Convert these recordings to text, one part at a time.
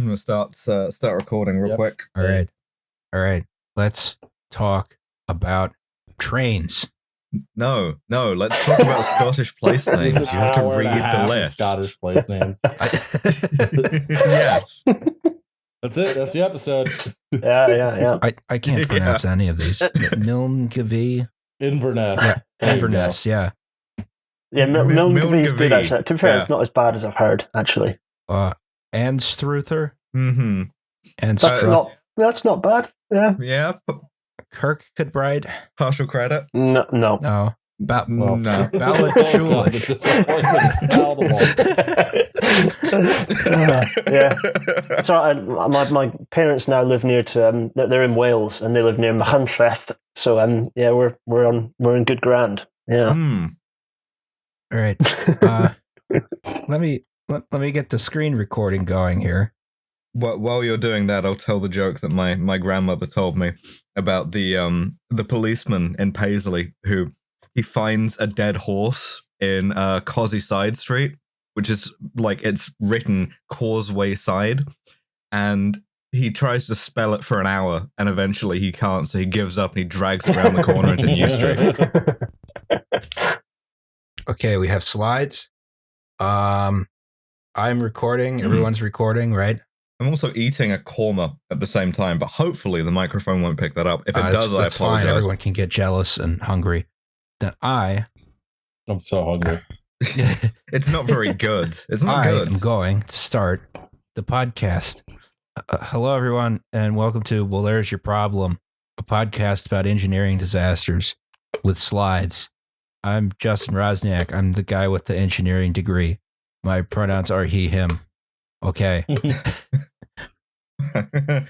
I'm gonna start uh, start recording real Yep. quick. All right. All right. Let's talk about trains. No, no. Let's talk about Scottish place names. You have to hour and a read half the list. Scottish place names. yes. That's it. That's the episode. Yeah, yeah, yeah. I, I can't pronounce any of these. Milngavie, Inverness. Yeah, There you go. Inverness. Yeah. Yeah, Mil- Mil- Milngavie is good actually. To be fair, Yeah. it's not as bad as I've heard actually. Uh, Anstruther hmm and That's Uh, not that's not bad. Yeah. Yeah. p- Kirkcudbright. Partial credit. No, no. No. Ba- Well, No. Ballad Oh, God, the Shoolish. disappointment is yeah. So I, my my parents now live near to um they're they're in Wales and they live near Machynlleth. So um yeah we're we're on we're in good ground. Yeah. Hmm. All right. Uh, let me let, let me get the screen recording going here. While, while you're doing that, I'll tell the joke that my, my grandmother told me about the um the policeman in Paisley who he finds a dead horse in uh Causey Side Street, which is like it's written Causeway Side, and he tries to spell it for an hour, and eventually he can't, so he gives up and he drags it around the corner into New Street. Okay, we have slides. Um, I'm recording. Mhm. Everyone's recording, right? I'm also eating a korma at the same time, but hopefully the microphone won't pick that up. If it Uh, does, that's, I that's fine. apologize. Everyone can get jealous and hungry. Then I, I'm so hungry. It's not very good. It's not good. I'm going to start the podcast. Uh, hello, everyone, and welcome to Well, There's Your Problem, a podcast about engineering disasters with slides. I'm Justin Roczniak. I'm the guy with the engineering degree. My pronouns are he, him. Okay. uh,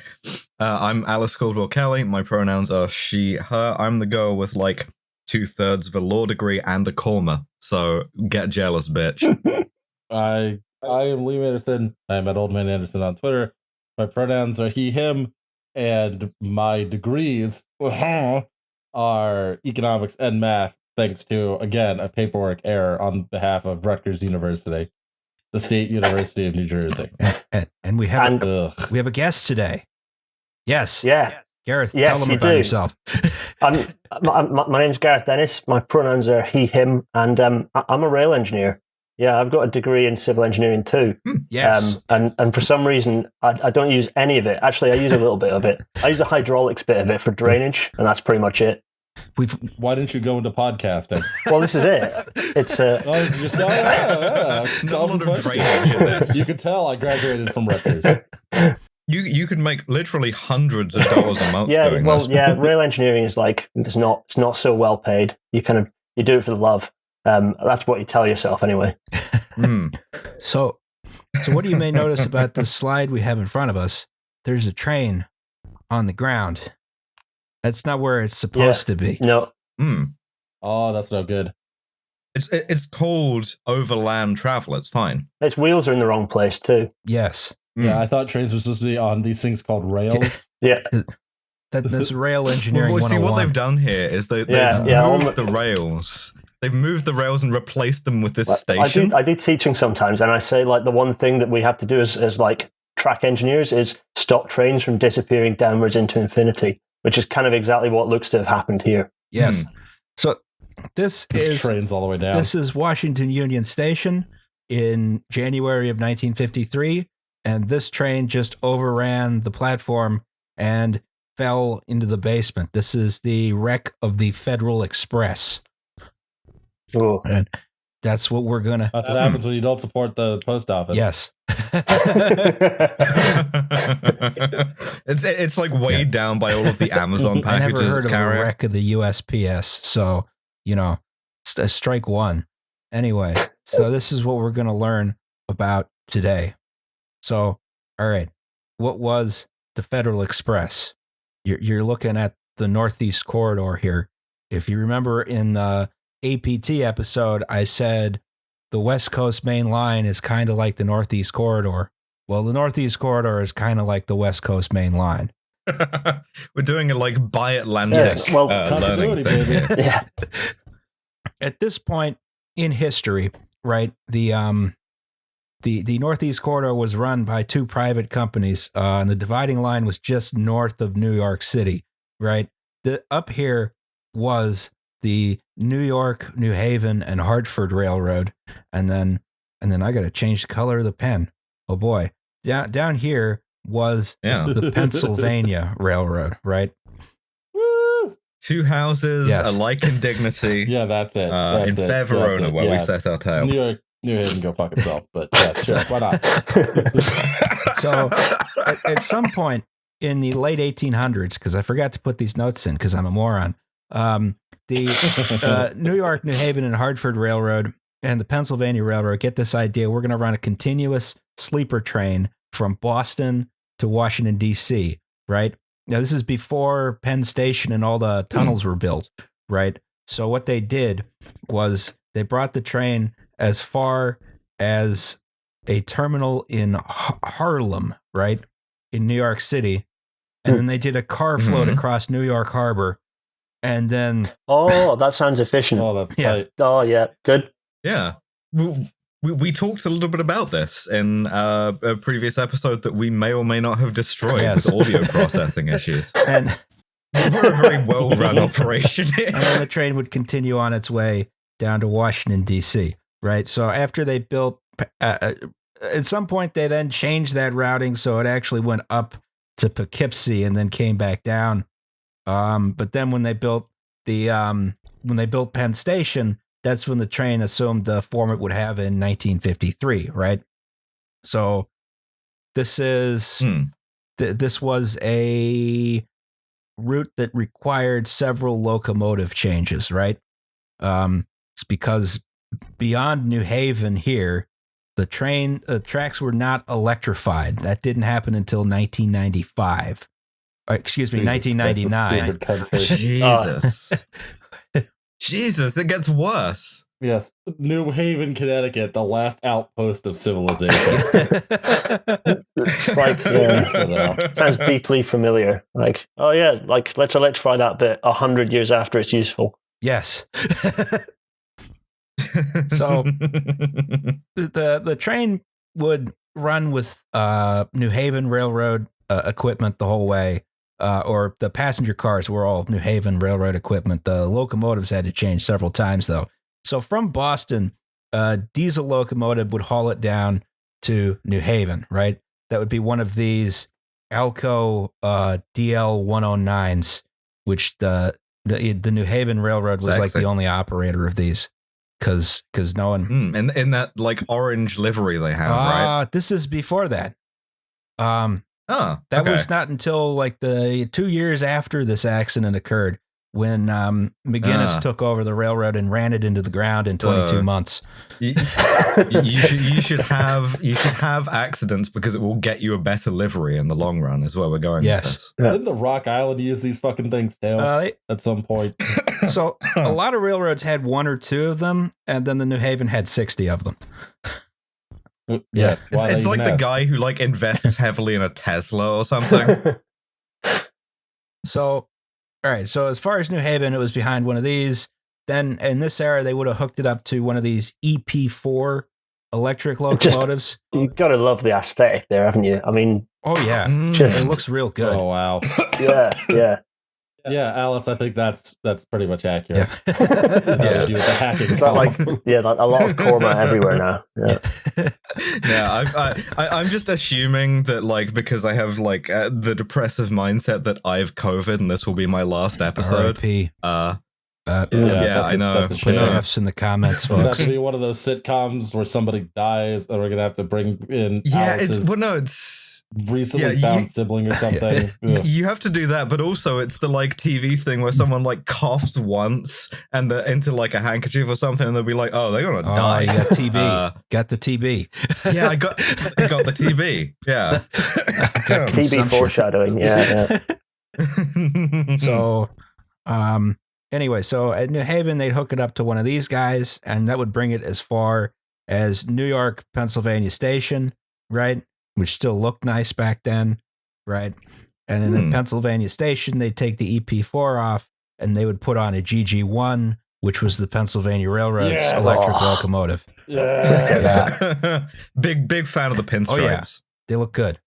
I'm Alice Caldwell Kelly. My pronouns are she, her. I'm the girl with like two thirds of a law degree and a korma. So get jealous, bitch. I I am Liam Anderson. I'm at Old Man Anderson on Twitter. My pronouns are he, him, and my degrees are economics and math, thanks to again a paperwork error on behalf of Rutgers University, the State University of New Jersey. And, and, and we have And- a, we have a guest today. Yes. Yeah. Gareth, Yes, tell them you about do. yourself. I'm, my, my my name's Gareth Dennis. My pronouns are he, him, and um, I- I'm a rail engineer. Yeah, I've got a degree in civil engineering too. yes. Um, and and for some reason, I, I don't use any of it. Actually, I use a little bit of it. I use the hydraulics bit of it for drainage, and that's pretty much it. We've Why didn't you go into podcasting? Well, this is it. It's uh, Oh, it's just, oh, yeah, yeah. Not a lot of Question. in this. You could tell I graduated from Rutgers. You you could make literally hundreds of dollars a month yeah. doing Well, this. yeah. Rail engineering is like it's not it's not so well paid. You kind of you do it for the love. Um, that's what you tell yourself anyway. Hmm. so so what do you may notice about this slide we have in front of us, there's a train on the ground. That's not where it's supposed to be. No, Hmm. Oh, that's no good. It's it's called overland travel. It's fine. its wheels are in the wrong place too. Yes. Hmm. Yeah, I thought trains were supposed to be on these things called rails. Yeah, That, that's rail engineering well, see what they've done here is they, they've Yeah, yeah, all moved the- the rails. They've moved the rails and replaced them with this I station. do I do teaching sometimes, and I say like the one thing that we have to do as as like track engineers is stop trains from disappearing downwards into infinity, which is kind of exactly what looks to have happened here. Yes. Hmm. So this This is trains all the way down. this is Washington Union Station in January of 1953 and this train just overran the platform and fell into the basement. This is the wreck of the Federal Express. Oh. And that's what we're going to That's what happens when you don't support the post office. Yes. it's it's like weighed down by all of the Amazon I never packages heard that of a carry it. wreck of the USPS, so you know, st- uh, strike one. Anyway, so this is what we're going to learn about today. So, all right, what was the Federal Express? You're you're looking at the Northeast Corridor here. If you remember in the APT episode, I said the West Coast Main Line is kind of like the Northeast Corridor. Well, the Northeast Corridor is kind of like the West Coast Main Line. We're doing a like bi-Atlantic Yes, well, uh, learning continuity, thing. baby. yeah, at this point in history, right? The um the the Northeast Corridor was run by two private companies, uh, and the dividing line was just north of New York City. Right, the up here was the New York, New Haven, and Hartford Railroad, and then and then I got to change the color of the pen. Oh boy, down down here was Yeah. the Pennsylvania Railroad. Right, Woo! Two houses Yes. alike in dignity Yeah, that's it. uh, that's in it. fair That's Verona, it. where we set our tail. New York, New Haven, go fuck itself. But yeah, sure, why not? So- at, at some point in the late 1800s, because I forgot to put these notes in because I'm a moron. Um, the uh, New York, New Haven, and Hartford Railroad and the Pennsylvania Railroad get this idea. We're going to run a continuous sleeper train from Boston to Washington, D.C., right? Now, this is before Penn Station and all the tunnels were built, right? So, what they did was they brought the train as far as a terminal in Har- Harlem, right? In New York City. And then they did a car float Mhm. across New York Harbor. And then oh, that sounds efficient. Oh, that's Yeah. tight. Oh, yeah. Good. Yeah. We, we, we talked a little bit about this in uh, a previous episode that we may or may not have destroyed Yes. with audio processing issues. and We're a very well run operation here. and then the train would continue on its way down to Washington D.C. Right. So after they built, uh, uh, at some point they then changed that routing so it actually went up to Poughkeepsie and then came back down. Um, but then when they built the um, when they built Penn Station, that's when the train assumed the form it would have in 1953. Right. So this is Hmm. th- this was a route that required several locomotive changes, right? Um, it's because beyond New Haven here, the train uh, tracks were not electrified. That didn't happen until 1995. Uh, excuse me, Jesus 1999. Jesus. Jesus, it gets worse. yes, New Haven, Connecticut, the last outpost of civilization. It's like, yeah. Sounds deeply familiar. Like, oh, yeah, like, let's electrify that bit a hundred years after it's useful. yes. So- the the the train would run with uh, New Haven Railroad uh, equipment the whole way, uh, or the passenger cars were all New Haven Railroad equipment. The locomotives had to change several times though. So from Boston, a diesel locomotive would haul it down to New Haven. Right, that would be one of these Alco uh, DL 109s, which the the the New Haven Railroad was like the only operator of these. Cause, cause no one, Hmm, and in that like orange livery they have, right? uh, this is before that. Um, Oh, that okay. was not until like the two years after this accident occurred when um, McGinnis Ah. took over the railroad and ran it into the ground in 22 Uh, months. you, you- you should you should have you should have accidents because it will get you a better livery in the long run. Is where we're going. Yes. this. Yeah. Didn't the Rock Island use these fucking things too Uh, they- at some point? so a lot of railroads had one or two of them, and then the New Haven had 60 of them. Yeah, It's, it's like even the ask? guy who like invests heavily in a Tesla or something. So, all right. So as far as New Haven, it was behind one of these. Then in this era, they would have hooked it up to one of these EP4 electric Just- locomotives. You've got to love the aesthetic there, haven't you? I mean, oh yeah, Mm. Just- it looks real good. Oh wow. yeah, yeah. Yeah, Alice, I think that's that's pretty much accurate. Yeah. That Yeah. was you with the hacking. Is that like, yeah, like a lot of Korma everywhere now. Yeah. yeah, I, I, I, I'm just assuming that, like, because I have like uh, the depressive mindset that I've COVID and this will be my last episode. R.I.P. Uh, Uh, Yeah, yeah, that's I a- know. that's a I shame. F's in the comments, It'd have folks. to be one of those sitcoms where somebody dies and we're gonna have to bring in yeah, it's Alice's well, no, it's recently yeah, found you- sibling or something. y- Ugh. you have to do that, but also it's the like TV thing where someone like coughs once and they're into like a handkerchief or something, and they'll be like, "Oh, they're gonna Oh, die." you got TB. Uh, got the TB. yeah, I got, I got the TB. Yeah. Got TB foreshadowing. Yeah, yeah. so um anyway so at new haven they'd hook it up to one of these guys and that would bring it as far as new york pennsylvania station right which still looked nice back then right and then Hmm. in pennsylvania station they'd take the ep4 off and they would put on a gg1 which was the Pennsylvania Railroad's Yes. electric Oh. locomotive. Yes. big big fan of the pinstripes. Oh, yeah. They look good.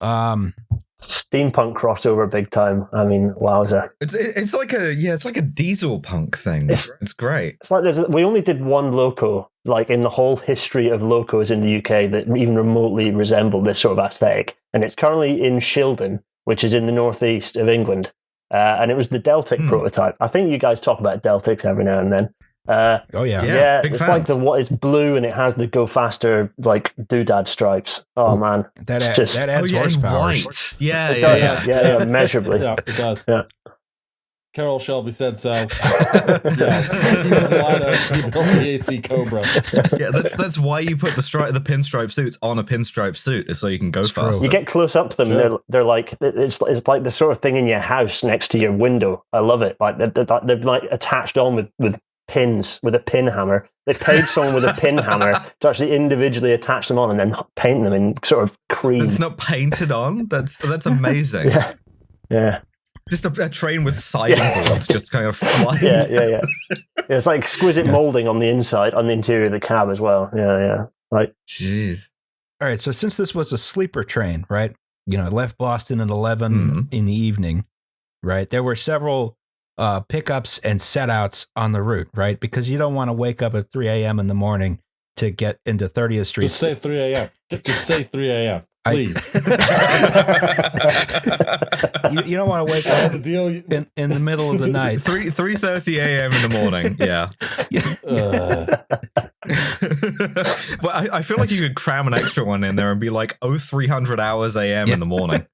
Um, Steampunk crossover big time. I mean, wowza. It's it's like a yeah, it's like a diesel punk thing. It's, It's- great. It's like there's we only did one loco, like in the whole history of locos in the UK that even remotely resembled this sort of aesthetic, and it's currently in Shildon, which is in the northeast of England, uh, and it was the Deltic Hmm. prototype. I think you guys talk about Deltics every now and then. Uh, oh yeah. Yeah, yeah, big it's like the what it's blue and it has the go faster like doodad stripes. Oh, Oh, man, That It's ad- just- that adds oh yeah, horsepower. white. Yeah, it yeah, does. yeah. Yeah, yeah, measurably. yeah, it does. Yeah. Carroll Shelby said so. Yeah, Stephen Lida, he built the AC Cobra. yeah, that's that's why you put the stripe, the pinstripe suits on a pinstripe suit, is so you can go It's true. faster. You get close up to them, Sure. and they're, they're like it's it's like the sort of thing in your house next to your window. I love it. Like they're, they're, they're like attached on with with pins with a pin hammer. They paid someone with a pin hammer to actually individually attach them on and then paint them in sort of cream. it's not painted on. That's that's amazing. yeah, yeah, Just a, a train with siding Yeah. boards just kind of flying. yeah, yeah, yeah. It's like exquisite molding on the inside, on the interior of the cab as well. Yeah, yeah. Like Jeez. All right. So since this was a sleeper train, right? You know, it left Boston at 11 Mhm. in the evening, right? There were several uh, pickups and setouts on the route, right? Because you don't want to wake up at 3 a.m. in the morning to get into 30th Street. Just say 3 a.m. Just say 3 a.m. I- Please. you, you don't want to wake up in, in the middle of the night. Three three thirty a.m. in the morning. Yeah. Uh, well, I, I feel like you could cram an extra one in there and be like, oh, 300 hours a.m. in the morning.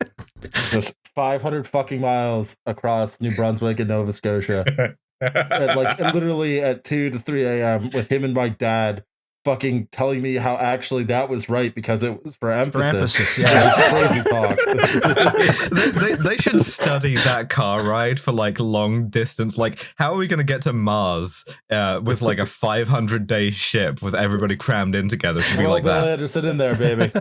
Just 500 fucking miles across New Brunswick and Nova Scotia. at like literally at 2 to 3 a.m. with him and my dad fucking telling me how actually that was right because it was for It's emphasis. for emphasis, yeah. It was crazy talk. they, they, they should study that car ride for like long distance. Like, how are we going to get to Mars uh, with like a 500 day ship with everybody crammed in together? Should be well, like Bill that. Anderson in there, baby.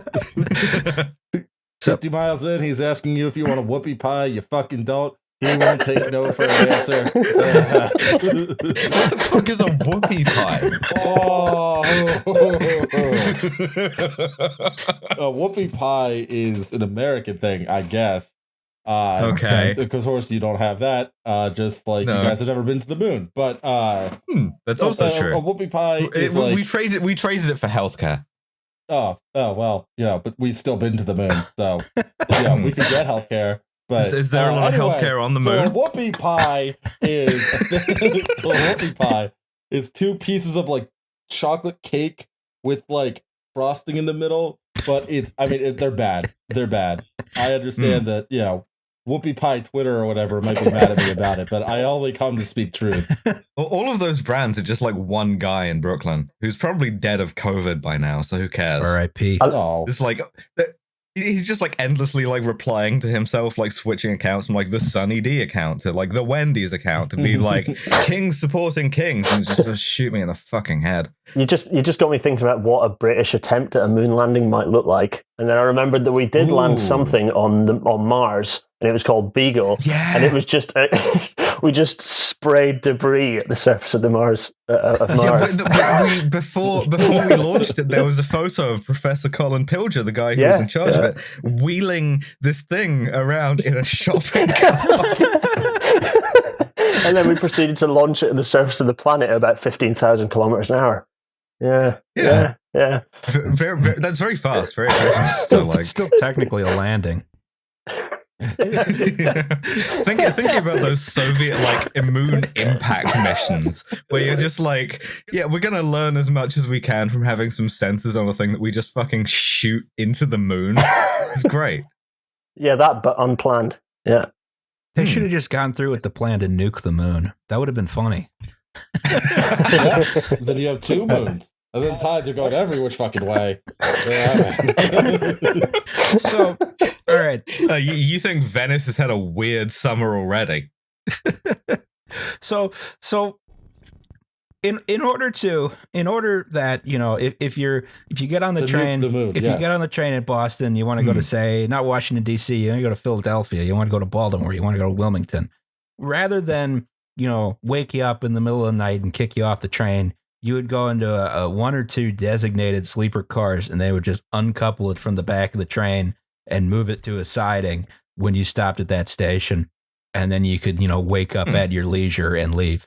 So- 50 miles in, he's asking you if you want a whoopie pie. You fucking don't. He won't take no for an answer. what the fuck is a whoopie pie? oh, a whoopie pie is an American thing, I guess. Uh, okay. Because, of course, you don't have that. Uh, just like No. you guys have never been to the moon. But uh, Hmm, that's also a, true. A whoopie pie It- is we- like we traded we traded it for healthcare. Oh oh well, you know, but we've still been to the moon, so yeah, we can get healthcare. But Is, is there a uh, lot of anyway, healthcare on the so moon? whoopie pie is a whoopie pie is two pieces of like chocolate cake with like frosting in the middle. But it's I mean it, they're bad. They're bad. I Hmm. understand that you know whoopie pie Twitter or whatever might be mad at me about it, but I only come to speak truth. All- All of those brands are just like one guy in Brooklyn who's probably dead of COVID by now, so who cares? R.I.P. I- Oh, It's like he's just like endlessly like replying to himself, like switching accounts from like the Sunny D account to like the Wendy's account to be like Kings supporting Kings and just, just shoot me in the fucking head. You just you just got me thinking about what a British attempt at a moon landing might look like, and then I remembered that we did Ooh. land something on the on Mars, and it was called Beagle, Yeah. and it was just we just sprayed debris at the surface of the Mars uh, of Mars. the- we, before before we launched it, there was a photo of Professor Colin Pillinger, the guy who was in charge yeah. of it, wheeling this thing around in a shopping cart. and then we proceeded to launch it at the surface of the planet at about fifteen thousand kilometers an hour. Yeah, Yeah. yeah, yeah. very, very, that's very fast. Very efficient. So Still, like, still technically a landing. Think, thinking about those Soviet like moon impact missions where you're just like, yeah, we're gonna learn as much as we can from having some sensors on a thing that we just fucking shoot into the moon. It's great. Yeah, that but unplanned. Yeah. They Hmm. should have just gone through with the plan to nuke the moon. That would have been funny. Yeah. then you have two moons. And then tides are going every which fucking way. So, all right. Uh, you, you think Venice has had a weird summer already? So, so in in order to in order that you know if, if you're if you get on the, The nuke train the moon, if yes. you get on the train in Boston you want to go Hmm. to say not Washington D.C. you want to go to Philadelphia you want to go to Baltimore you want to go to Wilmington rather than you know, wake you up in the middle of the night and kick you off the train, you would go into a, a one or two designated sleeper cars and they would just uncouple it from the back of the train and move it to a siding when you stopped at that station. And then you could, you know, wake up Hmm. at your leisure and leave.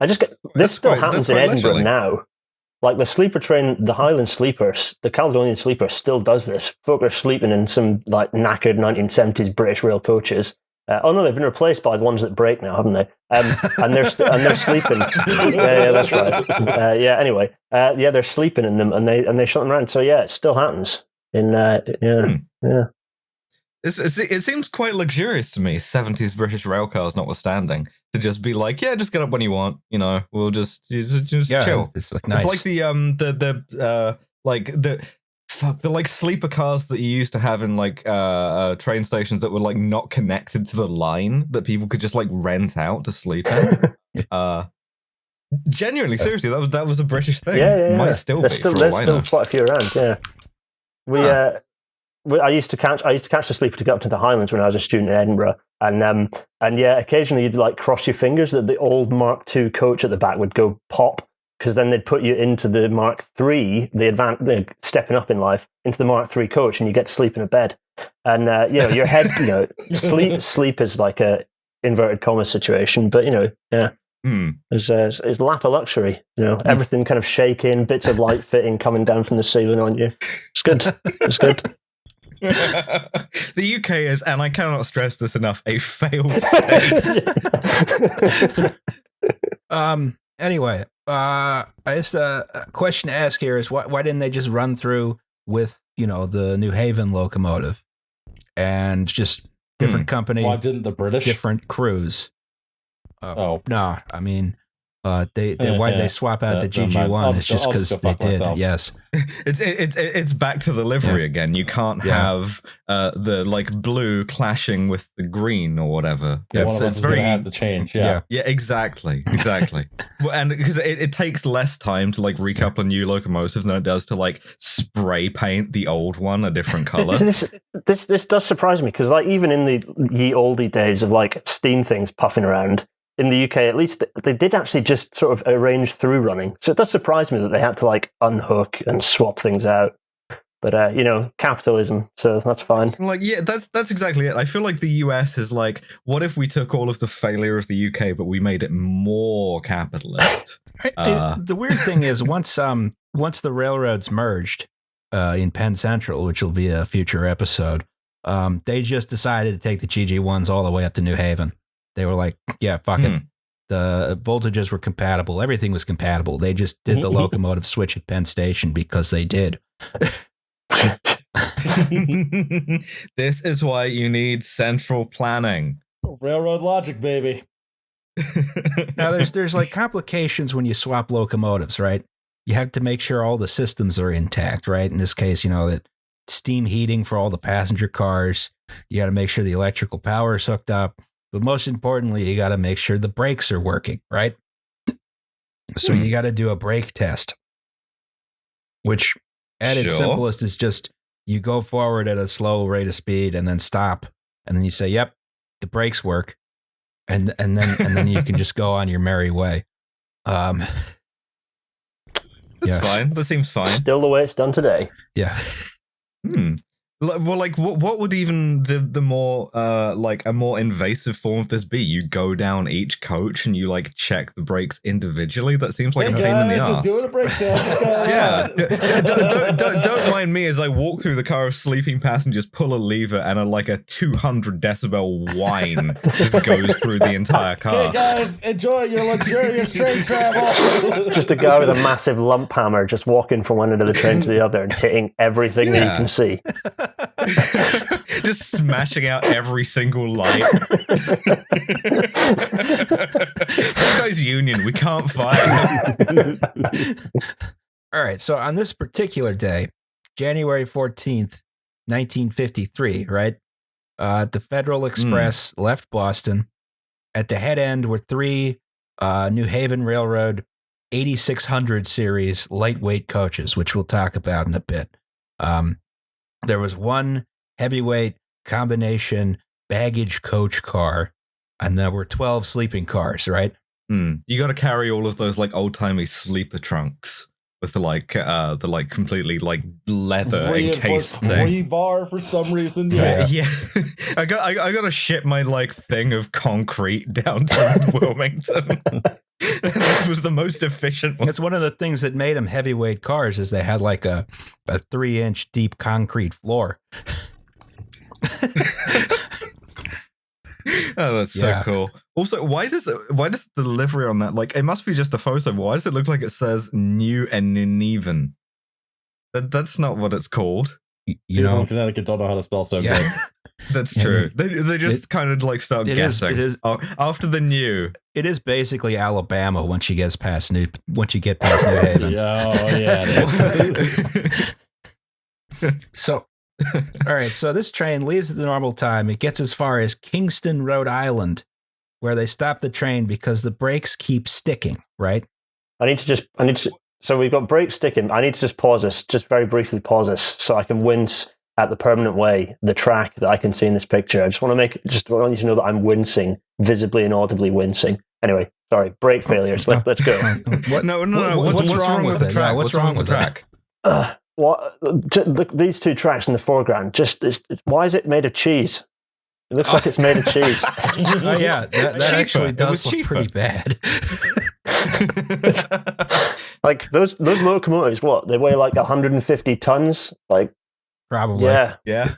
I just get this That's still quite- happens in Edinburgh leisurely. now. Like the sleeper train, the Highland sleepers, the Caledonian sleeper still does this. Folk are sleeping in some like knackered 1970s British rail coaches. Uh, oh no, they've been replaced by the ones that break now, haven't they? Um, and they're st- and they're sleeping. yeah, yeah, that's right. Uh, yeah. Anyway, uh, yeah, they're sleeping in them, and they and they shut them around. So yeah, it still happens. In uh, yeah, Hmm. yeah. It's, it's, it seems quite luxurious to me, 70s British rail cars notwithstanding, to just be like, yeah, just get up when you want. You know, we'll just just, just Yeah, chill. it's like nice. It's like the um the the uh like the fuck the like sleeper cars that you used to have in like uh, uh train stations that were like not connected to the line that people could just like rent out to sleep in. uh genuinely, seriously, that was that was a British thing. Yeah, yeah, yeah. Might still there's be still there's still quite a few around. Yeah, we. Huh. Uh, we, I used to catch. I used to catch the sleeper to go up to the Highlands when I was a student in Edinburgh, and um, and yeah, occasionally you'd like cross your fingers that the old Mark II coach at the back would go pop because then they'd put you into the Mark III, the advanced, the stepping up in life into the Mark III coach, and you get to sleep in a bed, and uh, you know your head, you know, sleep sleep is like a inverted comma situation, but you know, yeah. Hmm. It's, uh, it's, it's lap of luxury, you know. Everything kind of shaking, bits of light fitting coming down from the ceiling on you. It's good. It's good. the UK is, and I cannot stress this enough, a failed state. Um. Anyway, uh, I guess uh, a question to ask here is why why didn't they just run through with you know the New Haven locomotive and just different company, Why didn't the British? different crews? Uh, Oh. no, I mean, uh, they, they Eh, why did eh. they swap out Uh, the GG one I'll It's just just go- I'll because they did. myself. Yes. It's it, it's it's back to the livery again. You can't Yeah. have uh, the like blue clashing with the green or whatever. Yeah, it's, one of us it's very to have to change. Yeah. yeah, exactly, exactly. well, and because it, it takes less time to like recouple a new locomotive than it does to like spray paint the old one a different color. So this, this, this does surprise me because, like, even in the ye oldie days of like steam things puffing around in the UK, at least they did actually just sort of arrange through running. So it does surprise me that they had to like unhook and swap things out. But uh, you know, capitalism, so that's fine. like yeah, that's that's exactly it. I feel like the US is like, what if we took all of the failure of the UK, but we made it more capitalist? I- I- Uh. the weird thing is once um once the railroads merged uh, in Penn Central, which will be a future episode, um, they just decided to take the GG ones all the way up to New Haven. They were like, yeah, fucking. it. Hmm. The voltages were compatible. Everything was compatible. They just did the locomotive switch at Penn Station because they did. this is why you need central planning. Railroad logic, baby. Now there's there's like complications when you swap locomotives, right? You have to make sure all the systems are intact, right? In this case, you know that steam heating for all the passenger cars. You got to make sure the electrical power is hooked up, but most importantly, you got to make sure the brakes are working, right? So Hmm. you got to do a brake test, which at its simplest is just you go forward at a slow rate of speed and then stop, and then you say, "Yep, the brakes work," and and then and then you can just go on your merry way. Um, That's Yes. fine. That seems fine. Still the way it's done today. yeah. Hmm. Li- Well, like, what, what would even the the more uh like a more invasive form of this be? You go down each coach and you like check the brakes individually. That seems like hey a pain in the ass. just doing a breakdown. What's yeah, don't, don't, don't, don't mind me as I walk through the car of sleeping passengers, pull a lever, and a like a 200 decibel whine just goes through the entire Okay, car. guys, enjoy your luxurious train travel. Just a guy with a massive lump hammer just walking from one end of the train to the other and hitting everything that you can see. just smashing out every single light. that guy's union. We can't fight. All right. So on this particular day, January 14th, 1953, right? Uh, the Federal Express left Boston. At the head end were three uh, New Haven Railroad 8600 series lightweight coaches, which we'll talk about in a bit. Um, there was one heavyweight combination baggage coach car and there were 12 sleeping cars, right? Hmm. You got to carry all of those like old timey sleeper trunks with the like uh the like completely like leather encased Reinforced thing. rebar for some reason. Yeah, Yeah. yeah. I got I, I got to ship my like thing of concrete down to Wilmington. this was the most efficient one. It's one of the things that made them heavyweight cars is they had like a, a three inch deep concrete floor. Oh, that's Yeah. so cool. Also, why does it, why does the delivery on that like it must be just a photo? But why does it look like it says New and Nuneven? That that's not what it's called. Y- You know, in Connecticut don't know how to spell so yeah. good. That's Yeah, true. They they just kind of like start It is- guessing. it is- Oh, after the new. it is basically Alabama once you get past New once you get past New Haven. Oh, yeah. So, all right. So this train leaves at the normal time. It gets as far as Kingston, Rhode Island, where they stop the train because the brakes keep sticking. Right? I need to just. I need to. So we've got brakes sticking. I need to just pause this, just very briefly pause this, so I can wince at the permanent way, the track that I can see in this picture. I just want to make, just want you to know that I'm wincing, visibly and audibly wincing. Anyway, sorry, brake failures. Let's let's go. What? no, no, no. what- what's, what's wrong, with the it? track? Yeah, what's wrong with it? track? Ugh, what? J- look, these two tracks in the foreground. Just it's, it's, why is it made of cheese? It looks like it's made of cheese. Oh yeah, that, that Cheaper. actually does look cheaper. pretty bad. like those those locomotives, what they weigh like 150 tons. Like Probably. yeah, yeah.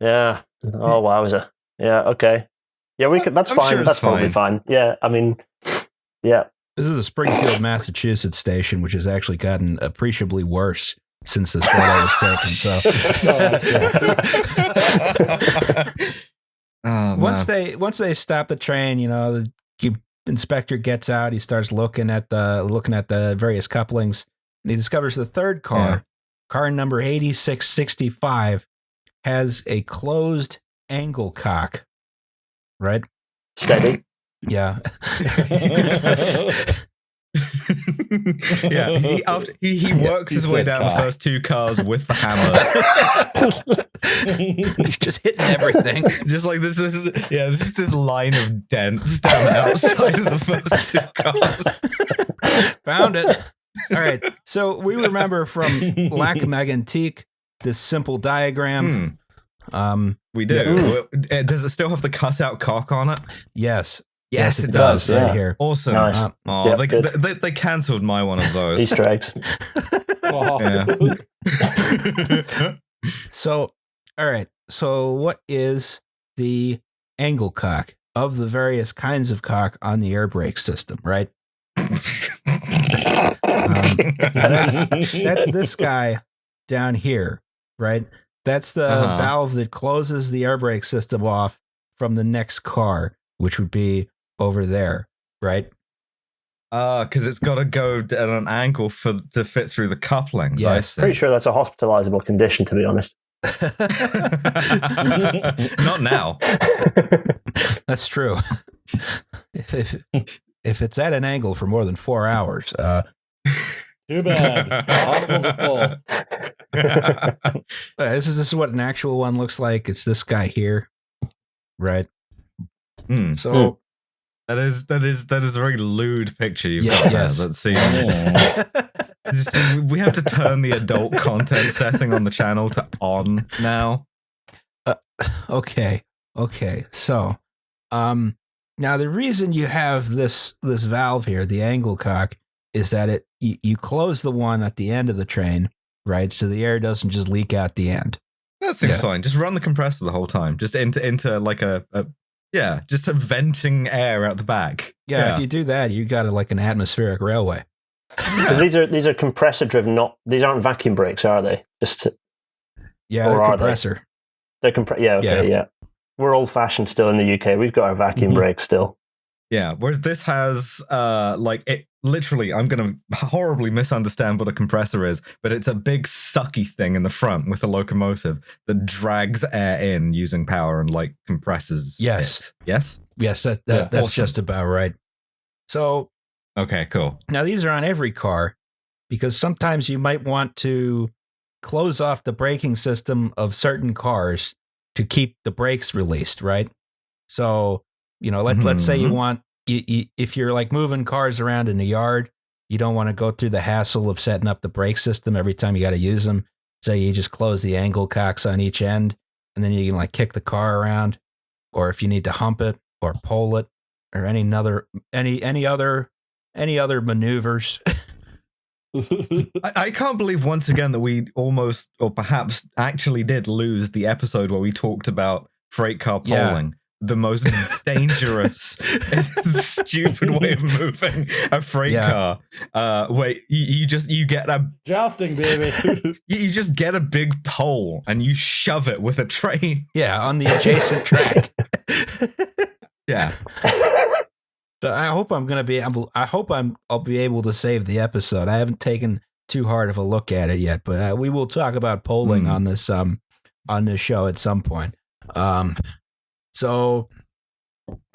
yeah. Oh wowza. Yeah. Okay. Yeah, we could. That's I'm fine. sure it's that's probably fine. Yeah. I mean, yeah. This is a Springfield, Massachusetts station, which has actually gotten appreciably worse since this photo was taken. So oh, once man. they once they stop the train, you know, the inspector gets out. He starts looking at the looking at the various couplings, and he discovers the third car, Yeah. Car number eighty six sixty five, has a closed angle cock. Right? Steady. Yeah. yeah, he, after, he, he works he his way down cock. the first two cars with the hammer. He's just hitting everything. just like this, this is yeah, there's just this line of dents down the outside of the first two cars. Found it. All right. So we remember from Lac Megantic this simple diagram. Hmm, Um, we do. Yeah. Uh, Does it still have the cutout cock on it? yes. Yes, it does, does. Right yeah. here. Awesome. Nice. Uh, Oh, Yeah, they, good. they, they cancelled my one of those. Easter eggs. Oh. So, all right. So, what is the angle cock of the various kinds of cock on the air brake system? Right. that's- That's this guy down here. Right. That's the Uh-huh. valve that closes the air brake system off from the next car, which would be over there. Right. Ah, because it's got to go at an angle for to fit through the couplings. I Yes. Pretty sure that's a hospitalizable condition, to be honest. Not now. That's true. if, if if it's at an angle for more than four hours, uh, Too bad. Hospitals are full. uh, this is this is what an actual one looks like. It's this guy here, right? Hmm. So That is that is that is a very lewd picture you've Yeah, got there. yes. That seems. See, we have to turn the adult content setting on the channel to on now. okay, okay. So, um, now the reason you have this this valve here, the angle cock, is that it you, you close the one at the end of the train, right? So the air doesn't just leak out the end. That seems Yeah. fine. Just run the compressor the whole time. Just into into like a, a yeah, just a venting air out the back. Yeah, if you do that, you got a, like an atmospheric railway. Because these are these are compressor driven, not these aren't vacuum brakes, are they? Just to, Yeah, Or the are they? compressor. they're compre- Yeah, okay, Yeah. yeah. We're old fashioned still in the UK. We've got our vacuum Mhm. brakes still. Yeah, whereas this has uh like it literally I'm going to horribly misunderstand what a compressor is, but it's a big sucky thing in the front with a locomotive that drags air in using power and like compresses Yes. it. Yes? Yes, that, that Yeah, that's awesome. just about right. So Okay, cool. now these are on every car because sometimes you might want to close off the braking system of certain cars to keep the brakes released, right? So You know, let let's say you Mhm. want you, you, if you're like moving cars around in the yard, you don't want to go through the hassle of setting up the brake system every time you got to use them. So you just close the angle cocks on each end, and then you can like kick the car around, or if you need to hump it or pull it, or any other any any other any other maneuvers. I, I can't believe once again that we almost, or perhaps actually did lose the episode where we talked about freight car Yeah. Polling. The most dangerous, stupid way of moving a freight Yeah. car. Uh, where you, you just you get a Jousting, baby. you, you just get a big pole and you shove it with a train. yeah, on the adjacent track. Yeah, So I hope I'm gonna be able. I hope I'm. I'll be able to save the episode. I haven't taken too hard of a look at it yet, but uh, we will talk about polling Hmm. on this um on this show at some point. Um, so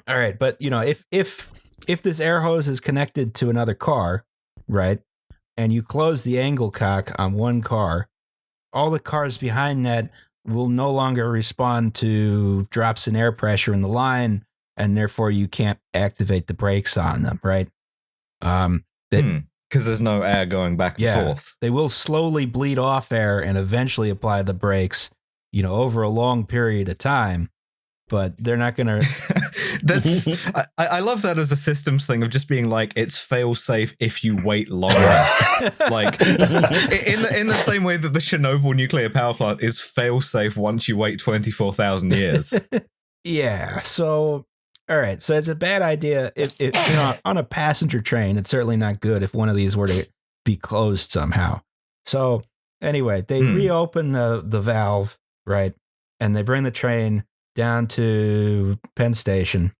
all right, but you know if if if this air hose is connected to another car, right, and you close the angle cock on one car, all the cars behind that will no longer respond to drops in air pressure in the line and therefore you can't activate the brakes on them, right? Um, That- because there's no air going back and Yeah. forth. they will slowly bleed off air and eventually apply the brakes, you know, over a long period of time. But they're not going to. That's I, I love that as a systems thing of just being like it's fail safe if you wait long enough. like in the in the same way that the Chernobyl nuclear power plant is fail safe once you wait twenty four thousand years. yeah. So, all right. So it's a bad idea. If, if you know, on a passenger train, it's certainly not good if one of these were to be closed somehow. So anyway, they Hmm. reopen the the valve, right, and they bring the train down to Penn Station.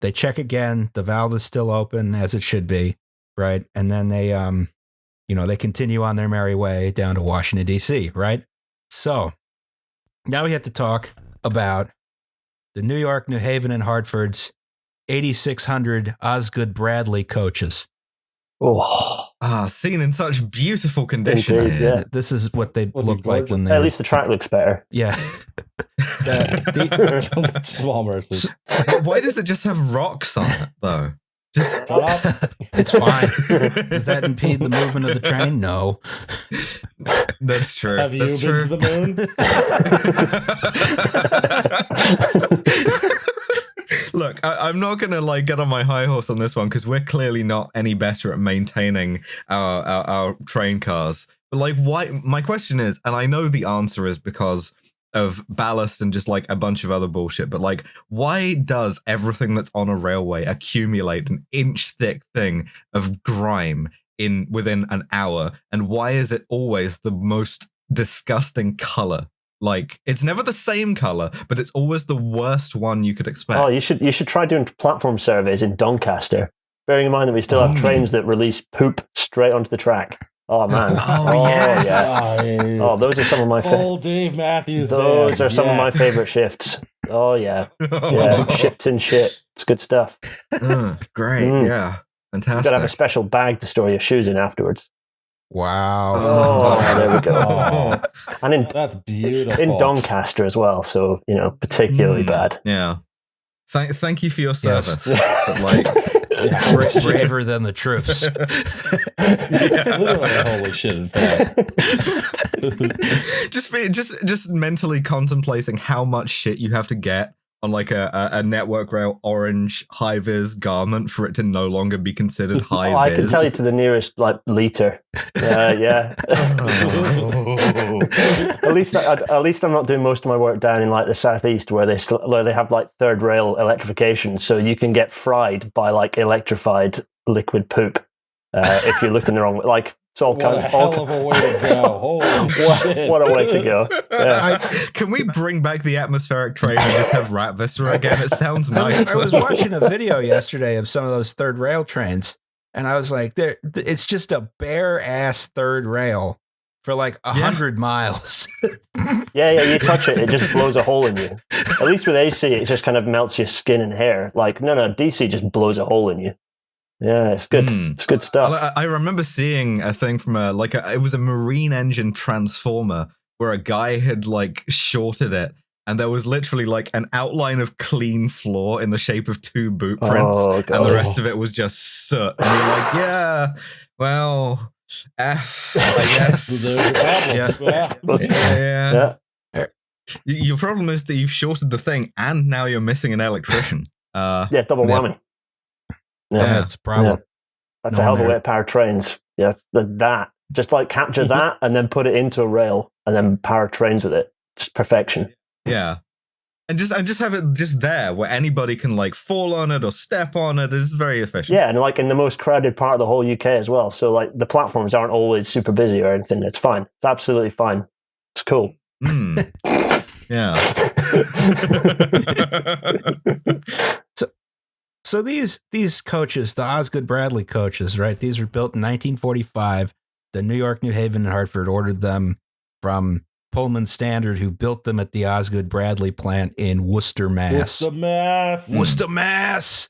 They check again. The valve is still open as it should be, right, and then they um, you know, they continue on their merry way down to Washington D.C. Right. So now we have to talk about the New York, New Haven, and Hartford's 8,600 Osgood Bradley coaches. Oh, Ah, seen in such beautiful condition. Indeed, yeah. This is what they Well, look like when gorgeous. they at least the track looks better. yeah. The- Small Why does it just have rocks on it though? Just it's fine. Does that impede the movement of the train? No. That's true. Have you That's been true. to the moon? Look, I, I'm not gonna like get on my high horse on this one because we're clearly not any better at maintaining our, our our train cars. But like, why? My question is, and I know the answer is because of ballast and just like a bunch of other bullshit. But like, why does everything that's on a railway accumulate an inch thick thing of grime in within an hour? And why is it always the most disgusting color? Like, it's never the same color, but it's always the worst one you could expect. oh, you should you should try doing platform surveys in Doncaster. Bearing in mind that we still have Mm. trains that release poop straight onto the track. Oh man. Oh, yes. yeah. Nice. Oh, those are some of my fa- Oh, Dave Matthews. those man. are some of my favorite shifts. Oh yeah, yeah, shifts and shit. It's good stuff. Uh, great, Mm. yeah, Fantastic. You gotta have a special bag to store your shoes in afterwards. Wow. Oh, there we go. Oh, And in that's beautiful. in Doncaster as well, so you know particularly Mm. bad. yeah. Thank, thank you for your service. But like, Yeah. Bra- braver than the troops. Holy shit. Just be just just mentally contemplating how much shit you have to get on like a, a, a network rail orange high vis garment for it to no longer be considered high Oh, I can tell you to the nearest like liter. Yeah, yeah. at least, I, at least I'm not doing most of my work down in like the southeast, where they still, where they have like third rail electrification, so you can get fried by like electrified liquid poop uh, if you're looking the wrong way. Like it's all What kind a of all, hell of a way to go. Holy what, shit. what a way to go. Yeah. Can we bring back the atmospheric train and just have rat viscera again? It sounds nice. I was watching a video yesterday of some of those third rail trains, and I was like, "There, it's just a bare ass third rail for like a Yeah. hundred miles." Yeah, yeah, you touch it, it just blows a hole in you. At least with AC, it just kind of melts your skin and hair. Like, no, no, DC just blows a hole in you. Yeah, it's good. Mm. It's good stuff. I, I remember seeing a thing from a like a, it was a marine engine transformer where a guy had like shorted it and there was literally like an outline of clean floor in the shape of two boot prints, Oh and the rest of it was just soot. And you're like, yeah, well, F, I guess. Your problem. Yeah. Yeah. yeah. Yeah. Your problem is that you've shorted the thing, and now you're missing an electrician. Uh, Yeah, double Yeah. whammy. Yeah, Yeah. that's a problem. That's No a hell of a way to power trains. Yeah, the, that. Just like capture that and then put it into a rail and then power trains with it. Just perfection. yeah, and just and just have it just there where anybody can like fall on it or step on it. It's very efficient. Yeah, and like in the most crowded part of the whole UK as well. So like the platforms aren't always super busy or anything. It's fine. It's absolutely fine. It's cool. Hmm. yeah. So these these coaches, the Osgood Bradley coaches, right? These were built in 1945. The New York, New Haven, and Hartford ordered them from Pullman Standard, who built them at the Osgood Bradley plant in Worcester, What's Mass. the mass? Worcester, Mass.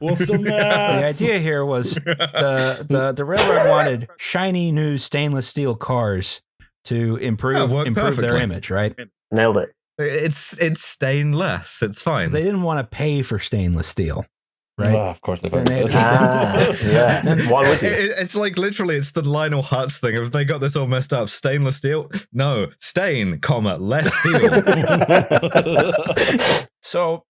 What's the The idea here was the the the railroad wanted shiny new stainless steel cars to improve Yeah, worked improve their image, right? Nailed it. It's it's stainless. It's fine. They didn't want to pay for stainless steel, right? Oh, of course they Then they- fucking Ah, yeah. Why would It- you? it- it's like literally, it's the Lionel Hutz thing. Have they got this all messed up? Stainless steel? No, stain, comma, less steel. So,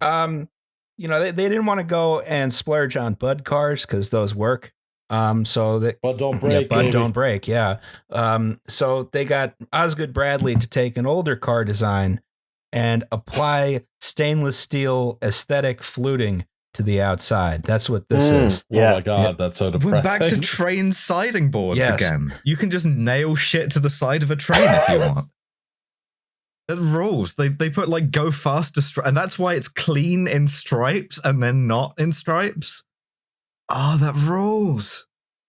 um, you know, they, they didn't want to go and splurge on Budd cars because those work. Um, so that but don't yeah, break. Bud baby. don't break. Yeah. Um, so they got Osgood Bradley to take an older car design and apply stainless steel aesthetic fluting to the outside. That's what this Mm, is. Oh Yeah. my god, that's so depressing. We're depressing. back to train siding boards Yes. again. You can just nail shit to the side of a train if you want. That rules. They they put like go faster, stri- and that's why it's clean in stripes and then not in stripes. Oh, that rules.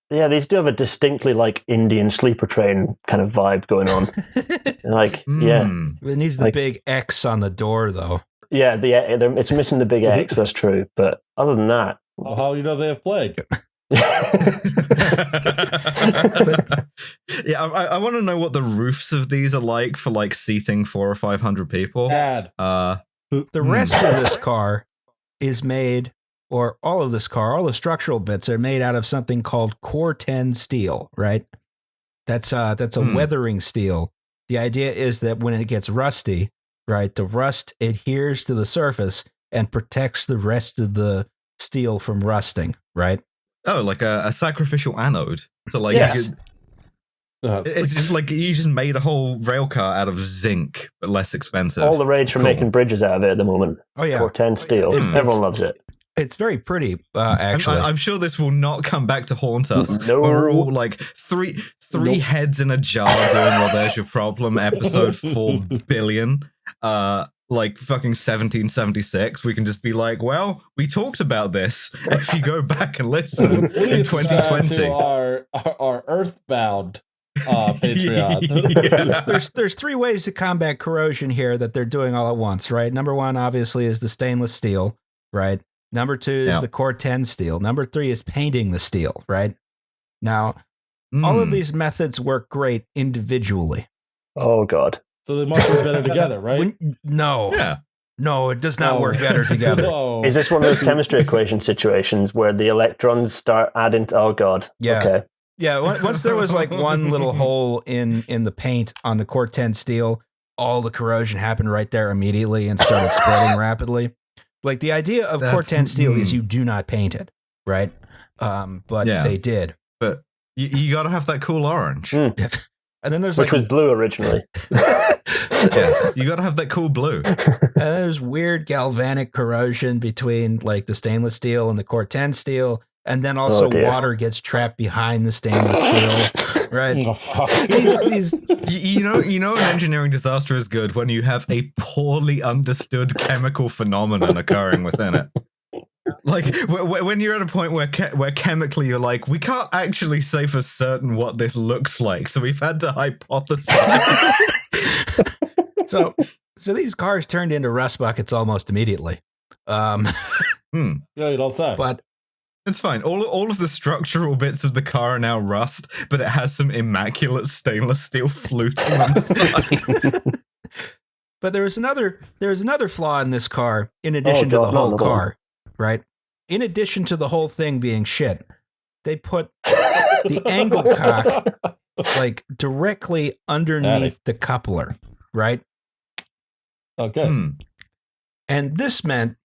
Yeah, these do have a distinctly like Indian sleeper train kind of vibe going on. Like, yeah, Mm. it needs the Like- big X on the door, though. yeah, the it's missing the big X. That's true, but other than that, Well, how you know they have plague? yeah, I, I want to know what the roofs of these are like for like seating four or five hundred people. Bad. Uh, The Hmm. rest of this car is made, or all of this car, all the structural bits are made out of something called Corten steel, right? That's uh that's a Hmm. weathering steel. The idea is that when it gets rusty, right, the rust adheres to the surface and protects the rest of the steel from rusting, right? oh, like a, a sacrificial anode. So like, Yes. you- Uh, it's just like you just made a whole rail car out of zinc, but less expensive. all the rage for Cool. making bridges out of it at the moment. Oh yeah, Or ten steel. Mm. Everyone loves it. It's very pretty uh I'm- actually. I, am sure this will not come back to haunt us. No. We're all like three three Nope. heads in a jar doing well there's your problem episode 4 billion uh like fucking 1776 we can just be like well we talked about this if you go back and listen in 2020 to our, our our Earthbound uh, Patreon. Yeah. there's there's three ways to combat corrosion here that they're doing all at once, right? Number one, obviously, is the stainless steel, right? Number two is Yeah. the Corten steel. Number three is painting the steel, right? Now, all of Mm. these methods work great individually. Oh god. So they must work better together, right? When- no, yeah no, it does not Oh. work better together. No. Is this one of those chemistry equation situations where the electrons start adding? To, oh god. Yeah. Okay. Yeah, once there was like one little hole in in the paint on the Corten steel, all the corrosion happened right there immediately and started spreading rapidly. Like the idea of core That's- 10 steel is mm. you do not paint it, right? Um, but Yeah. they did. but you, you gotta have that cool orange Mm. And then there's Which like was blue originally. yes you gotta have that cool blue and there's weird galvanic corrosion between like the stainless steel and the Corten steel, and then also Oh, water gets trapped behind the stainless steel, right? Oh, fuck. these, these you, you know you know an engineering disaster is good when you have a poorly understood chemical phenomenon occurring within it like w- w- when you're at a point where che- where chemically you're like we can't actually say for certain what this looks like so we've had to hypothesize so so these cars turned into rust buckets almost immediately. Um, hmm. Yeah, you don't say. but it's fine all, all of the structural bits of the car are now rust but it has some immaculate stainless steel fluting on the sides but there is another there is another flaw in this car in addition to God, the whole another one. car, right? In addition to the whole thing being shit, they put the angle cock like directly underneath the coupler, right? Okay. Hmm. And this meant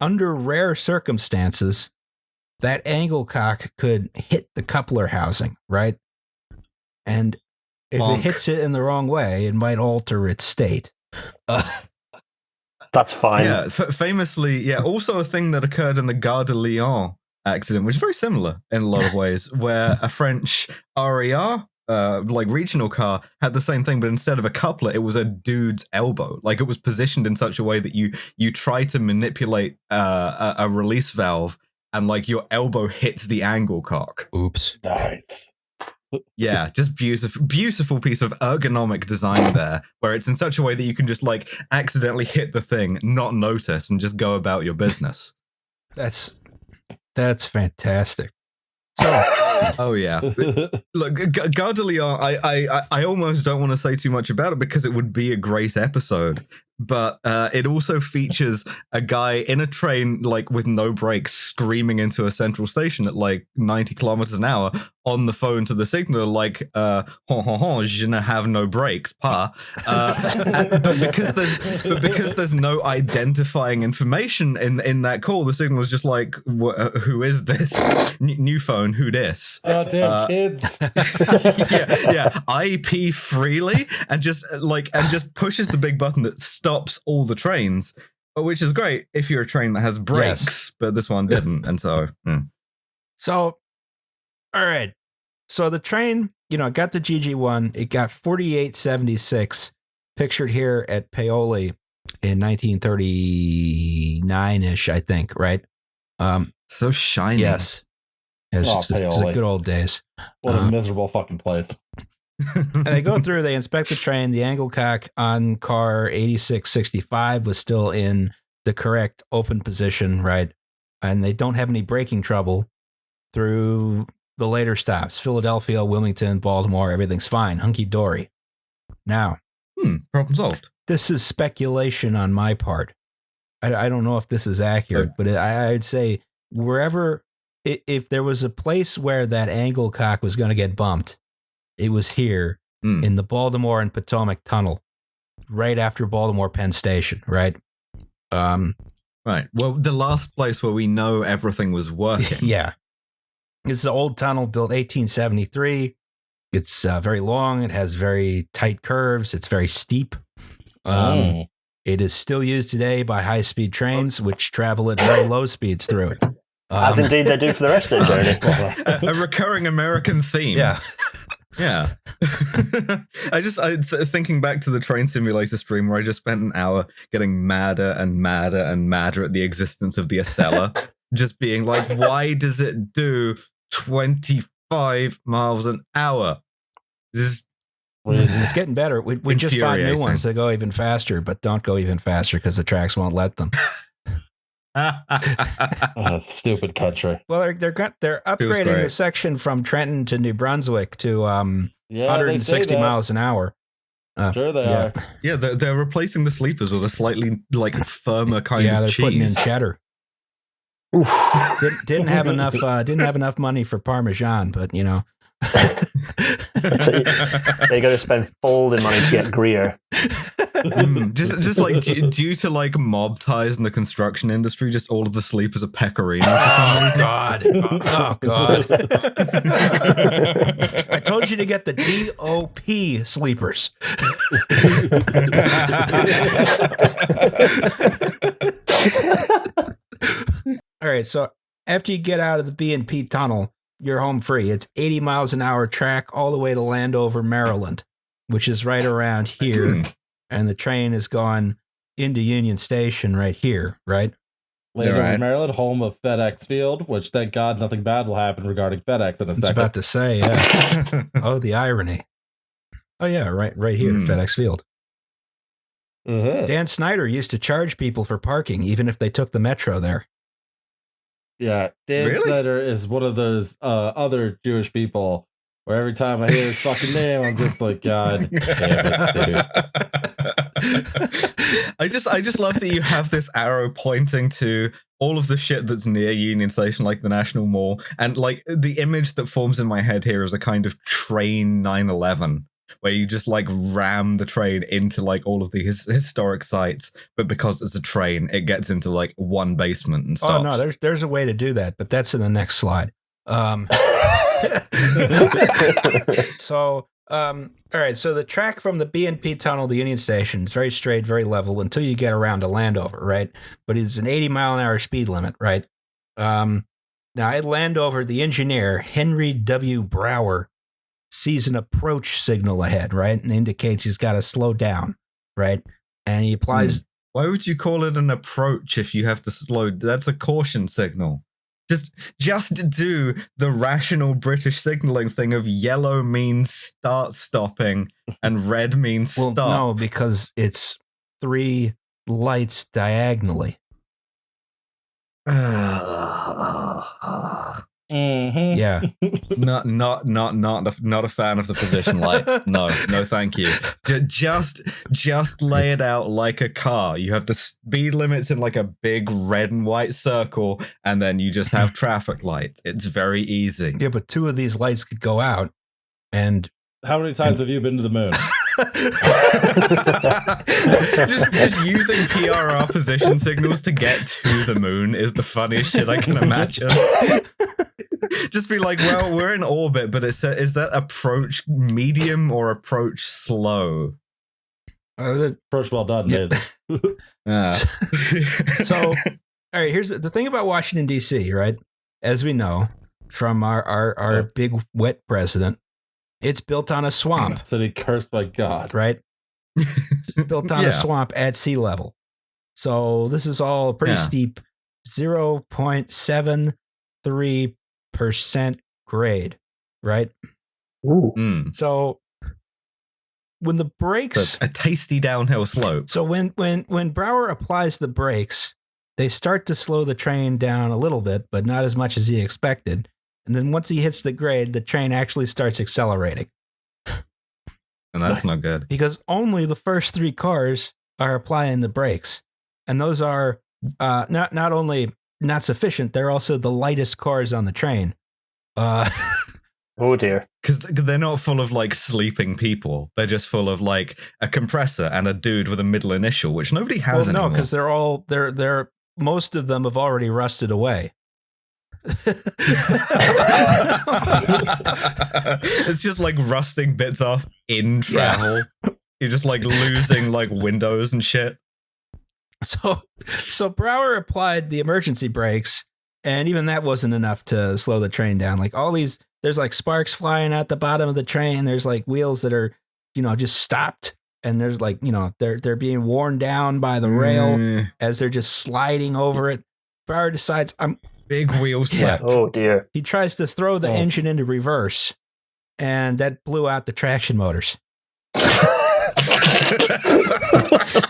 under rare circumstances that angle cock could hit the coupler housing, right? And if Bonk. it hits it in the wrong way, it might alter its state. Uh, That's fine. Yeah, f- famously, yeah. Also, a thing that occurred in the Gare de Lyon accident, which is very similar in a lot of ways, where a French RER, uh, like regional car, had the same thing, but instead of a coupler, it was a dude's elbow. Like it was positioned in such a way that you you try to manipulate uh, a, a release valve, and like your elbow hits the angle cock. oops. Nice. Yeah, just beautiful, beautiful piece of ergonomic design there, where it's in such a way that you can just like accidentally hit the thing, not notice, and just go about your business. That's that's fantastic. So Oh yeah, look, G- G- Gare de I, I, I- I almost don't want to say too much about it because it would be a great episode. But uh, it also features a guy in a train, like with no brakes, screaming into a central station at like 90 kilometers an hour on the phone to the signal, like, uh, hon, hon, hon, je ne have no brakes, pa. Uh, and- but because there's but because there's no identifying information in in that call, the signal is just like, wh- uh, who is this N- new phone? Who this? Goddamn Uh, kids. yeah, yeah. IP freely and just uh, like and just pushes the big button that stops all the trains, uh, which is great if you're a train that has brakes, but this one didn't, and so hmm. So, all right. So the train, you know, it got the GG1. It got 4876, pictured here at Paoli in 1939 ish, I think, right? Um, so shiny. yes. It's, Oh, just- it's the good old days. What a uh, miserable fucking place. And they go through, they inspect the train. The angle cock on car 8665 was still in the correct open position, right? And they don't have any braking trouble through the later stops Philadelphia, Wilmington, Baltimore, everything's fine, hunky dory. Now, Hmm, problem solved. this is speculation on my part. I, I don't know if this is accurate, but it, I, I'd say wherever, if there was a place where that angle cock was going to get bumped, it was here Hmm. in the Baltimore and Potomac Tunnel, right after Baltimore Penn Station, right? Um, Right. Well, the last place where we know everything was working. yeah. It's an old tunnel built 1873. It's uh, very long. It has very tight curves. It's very steep. Um, Mm. It is still used today by high speed trains, which travel at very low speeds through it. As Um, indeed they do for the rest of their journey. a, a recurring American theme. yeah. Yeah. I just I th- thinking back to the train simulator stream where I just spent an hour getting madder and madder and madder at the existence of the Acela, just being like, why does it do 25 miles an hour? Just And it's getting better. We, we just bought new ones that go even faster, but don't go even faster because the tracks won't let them. Oh, stupid country. Well, they're they're they're upgrading the section from Trenton to New Brunswick to um, Yeah, 160 they say that. miles an hour. Sure they Yeah. are. yeah, they're, they're replacing the sleepers with a slightly like firmer kind yeah, of they're putting in cheddar. Oof. Didn't, didn't have enough. Uh, didn't have enough money for Parmesan, but you know. So They got to spend folding money to get Gruyère. Mm, just just like due, due to like mob ties in the construction industry, just all of the sleepers are pecorino. oh God! Oh God! I told you to get the DOP sleepers. All right, so after you get out of the B and P tunnel, you're home free. It's 80 miles an hour track all the way to Landover, Maryland, which is right around here, Hmm. and the train is going into Union Station right here, right? Landover, Alright. Maryland, home of FedEx Field, which thank God nothing bad will happen regarding FedEx in a I was second. about to say, yeah. oh, the irony. Oh yeah, right, right here, Hmm. FedEx Field. Mhm. Dan Snyder used to charge people for parking, even if they took the metro there. Yeah, Dan Really? Snyder is one of those uh, other Jewish people where every time I hear his fucking name, I'm just like, God damn it. I just I just love that you have this arrow pointing to all of the shit that's near Union Station, like the National Mall, and like the image that forms in my head here is a kind of train 911 where you just like ram the train into like all of these historic sites, but because it's a train, it gets into like one basement and stops. Oh no, there's there's a way to do that, but that's in the next slide. Um, so um, all right, so the track from the BNP tunnel to Union Station is very straight, very level until you get around to Landover, right? But it's an 80 mile an hour speed limit, right? Um, now at Landover, the engineer Henry W. Brower sees an approach signal ahead, right, and indicates he's got to slow down, right? And he hmm. applies. Why would you call it an approach if you have to slow? That's a caution signal. Just just do the rational British signaling thing of yellow means start stopping and red means Well, stop. no, because it's three lights diagonally. Mhm. Yeah. not not not not a, not a fan of the position light. No, no, thank you. Just just lay it out like a car. You have the speed limits in like a big red and white circle, and then you just have traffic lights. It's very easy. Yeah, but two of these lights could go out, and How many times have you been to the moon? just, just using PRR position signals to get to the moon is the funniest shit I can imagine. just be like, well, we're in orbit, but it's a, is that approach medium or approach slow? uh, the- First, well done, Yeah. dude. Ah. so all right. Here's the, the thing about Washington D.C. Right, as we know from our our our Yeah. big wet president, it's built on a swamp, City cursed by God. right? It's built on Yeah. a swamp at sea level. So this is all pretty Yeah. steep, zero point seven three percent grade, right? Ooh. Mm. So when the brakes, a tasty downhill slope. so when when when Brower applies the brakes, they start to slow the train down a little bit, but not as much as he expected. And then once he hits the grade, the train actually starts accelerating And that's not good. because only the first three cars are applying the brakes, and those are uh, not not only not sufficient, they're also the lightest cars on the train. Uh, Oh dear. Because they're not full of like sleeping people. They're just full of like a compressor and a dude with a middle initial, which nobody has well, no, anymore. because they're all they're they're most of them have already rusted away. it's just like rusting bits off in travel. You're just like losing like windows and shit. So, so Brower applied the emergency brakes, and even that wasn't enough to slow the train down. Like all these, there's like sparks flying at the bottom of the train. There's like wheels that are, you know, just stopped, and there's like, you know, they're they're being worn down by the rail Mm, as they're just sliding over it. Brower decides, I'm. Big wheel slip. Oh dear. He tries to throw the Oh. engine into reverse, and that blew out the traction motors. Classic.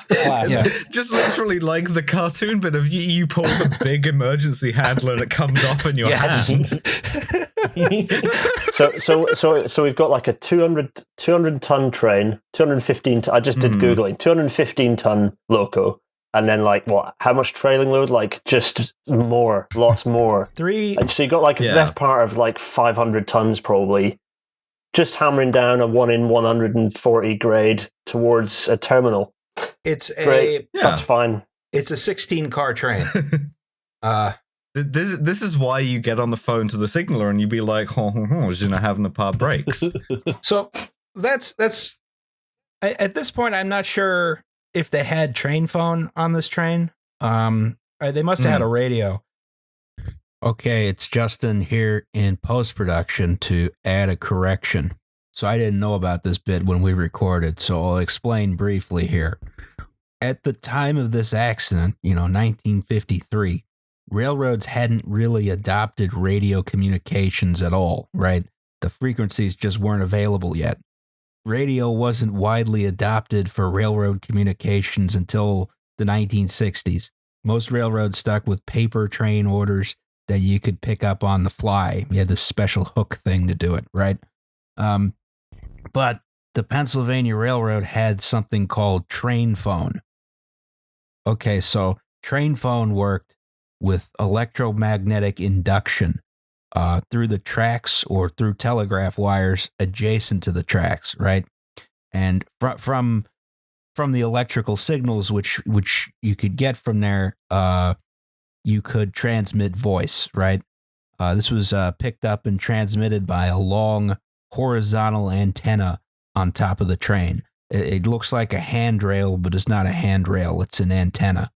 Yeah. Just literally like the cartoon bit of you, you pull the big emergency handle and it comes off in your Yes. hand. so so so so we've got like a 200, 200 ton train 215 t- i just did Mhm. googling 215 ton loco and then like what how much trailing load like just more lots more Three. and so you got like a Yeah. best part of like 500 tons probably just hammering down a 1 in 140 grade towards a terminal It's a. Great. Yeah. that's fine It's a 16 car train. Uh, Th- This this is why you get on the phone to the signaler and you be like, "Ho ho ho, you're not having a paar breaks." So that's that's I- at this point I'm not sure if they had train phone on this train. Um, uh, they must have had a radio. Okay, it's Justin here in post production to add a correction. So I didn't know about this bit when we recorded, so I'll explain briefly here. At the time of this accident, you know, 1953, railroads hadn't really adopted radio communications at all, right? the frequencies just weren't available yet. Radio wasn't widely adopted for railroad communications until the 1960s. Most railroads stuck with paper train orders that you could pick up on the fly. You had this special hook thing to do it, right? Um, but the Pennsylvania Railroad had something called train phone. Okay, so train phone worked with electromagnetic induction uh, through the tracks or through telegraph wires adjacent to the tracks, right? And fr- from from the electrical signals which which you could get from there, uh, you could transmit voice, right? Uh, this was uh, picked up and transmitted by a long horizontal antenna on top of the train. It, it looks like a handrail, but it's not a handrail, it's an antenna.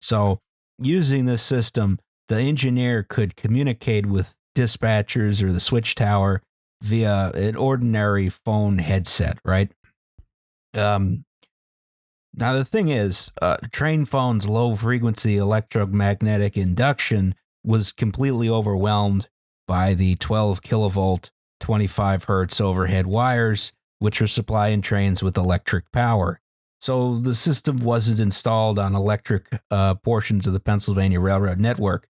So, using this system, the engineer could communicate with dispatchers or the switch tower via an ordinary phone headset, right? Um, now, the thing is, uh, train phone's low frequency electromagnetic induction was completely overwhelmed by the 12 kilovolt, 25 hertz overhead wires, which were supplying trains with electric power. So the system wasn't installed on electric uh, portions of the Pennsylvania Railroad network,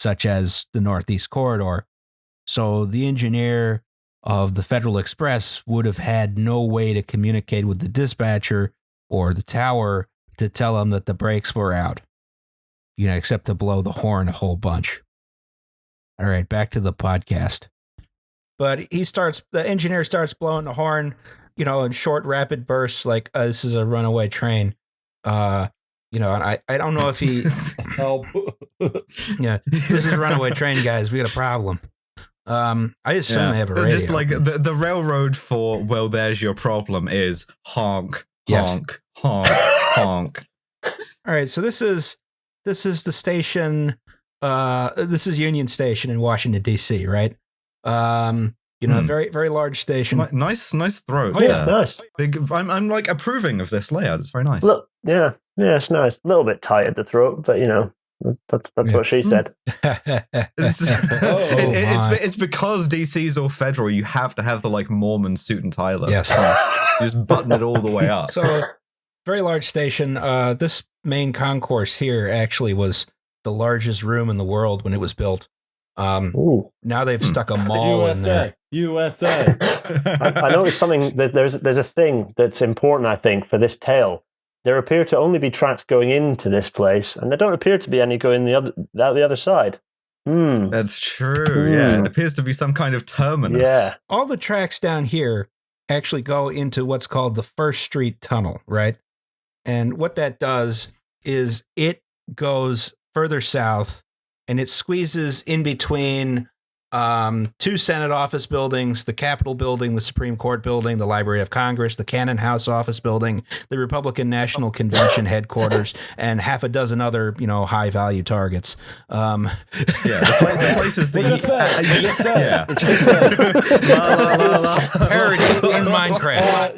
such as the Northeast Corridor. So the engineer of the Federal Express would have had no way to communicate with the dispatcher or the tower to tell them that the brakes were out, you know, except to blow the horn a whole bunch. All right, back to the podcast. But he starts, the engineer starts blowing the horn, you know, in short, rapid bursts, like, uh, this is a runaway train. Uh, you know, I, I don't know if he, Help. yeah, this is a runaway train, guys. We got a problem. Um, I assume Yeah. they have a radio. Just like the, the railroad for well, there's your problem is honk, Yes. honk, honk, honk. All right, so this is this is the station. Uh, this is Union Station in Washington D.C. Right? Um, you know, Hmm. very very large station. Nice, nice throat. Oh, yeah. It's nice. Big. I'm, I'm like approving of this layout. It's very nice. Look, yeah, yeah, it's nice. A little bit tight at the throat, but you know, that's that's Yeah. what she said. It's, Oh, it- it- it's, my. it's because DC's all federal. You have to have the like Mormon suit and tie look. Yes. You just button it all the way up. so very large station. Uh, this main concourse here actually was the largest room in the world when it was built. Um, Ooh. now they've Hmm. stuck a mall in there. USA. USA. I, I noticed something. That there's there's a thing that's important, I think, for this tale. There appear to only be tracks going into this place, and there don't appear to be any going the other out the other side. Hmm. That's true. Yeah, Hmm. it appears to be some kind of terminus. Yeah. all the tracks down here actually go into what's called the First Street Tunnel, right? And what that does is it goes further south and it squeezes in between um, two Senate office buildings, the Capitol building, the Supreme Court building, the Library of Congress, the Cannon House office building, the Republican National Convention headquarters, and half a dozen other, you know, high value targets. Um, Yeah, the, pla- the places that What did you, it uh, What did it say? yeah. La, la, la, la. Parody in Minecraft. Uh,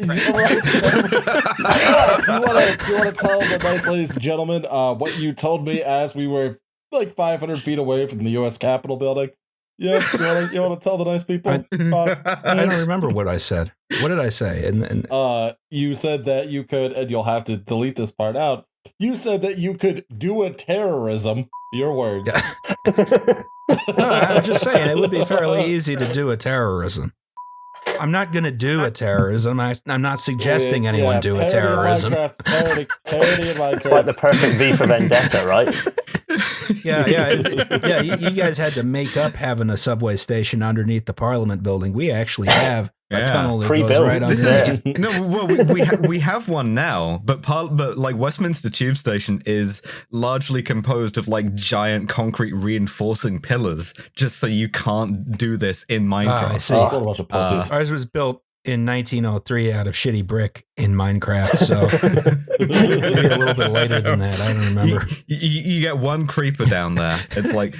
you want to you want to tell the nice ladies and gentlemen uh, what you told me as we were like 500 feet away from the U.S. Capitol building? Yeah, you want to you want to tell the nice people? boss? I don't remember what I said. What did I say? And, and Uh, you said that you could, and you'll have to delete this part out. You said that you could do a terrorism. Your words. no, I'm just saying it would be fairly easy to do a terrorism. I'm not going to do a terrorism. I, I'm not suggesting Yeah, anyone yeah, do a terrorism. Minecraft, Parody, parody. It's like the perfect V for Vendetta, right? Yeah, yeah, it's- yeah. You, you guys had to make up having a subway station underneath the Parliament building. We actually have a Yeah. tunnel that Pre-built. goes right This underneath. is no, well, we we, ha- we have one now, but par- but like Westminster Tube Station is largely composed of like giant concrete reinforcing pillars, just so you can't do this in Minecraft. Ah, I see. What a bunch of pussies. Ours was built in 1903 out of shitty brick in Minecraft, so maybe a little bit later than that. I don't remember. You, you, you get one creeper down there. It's like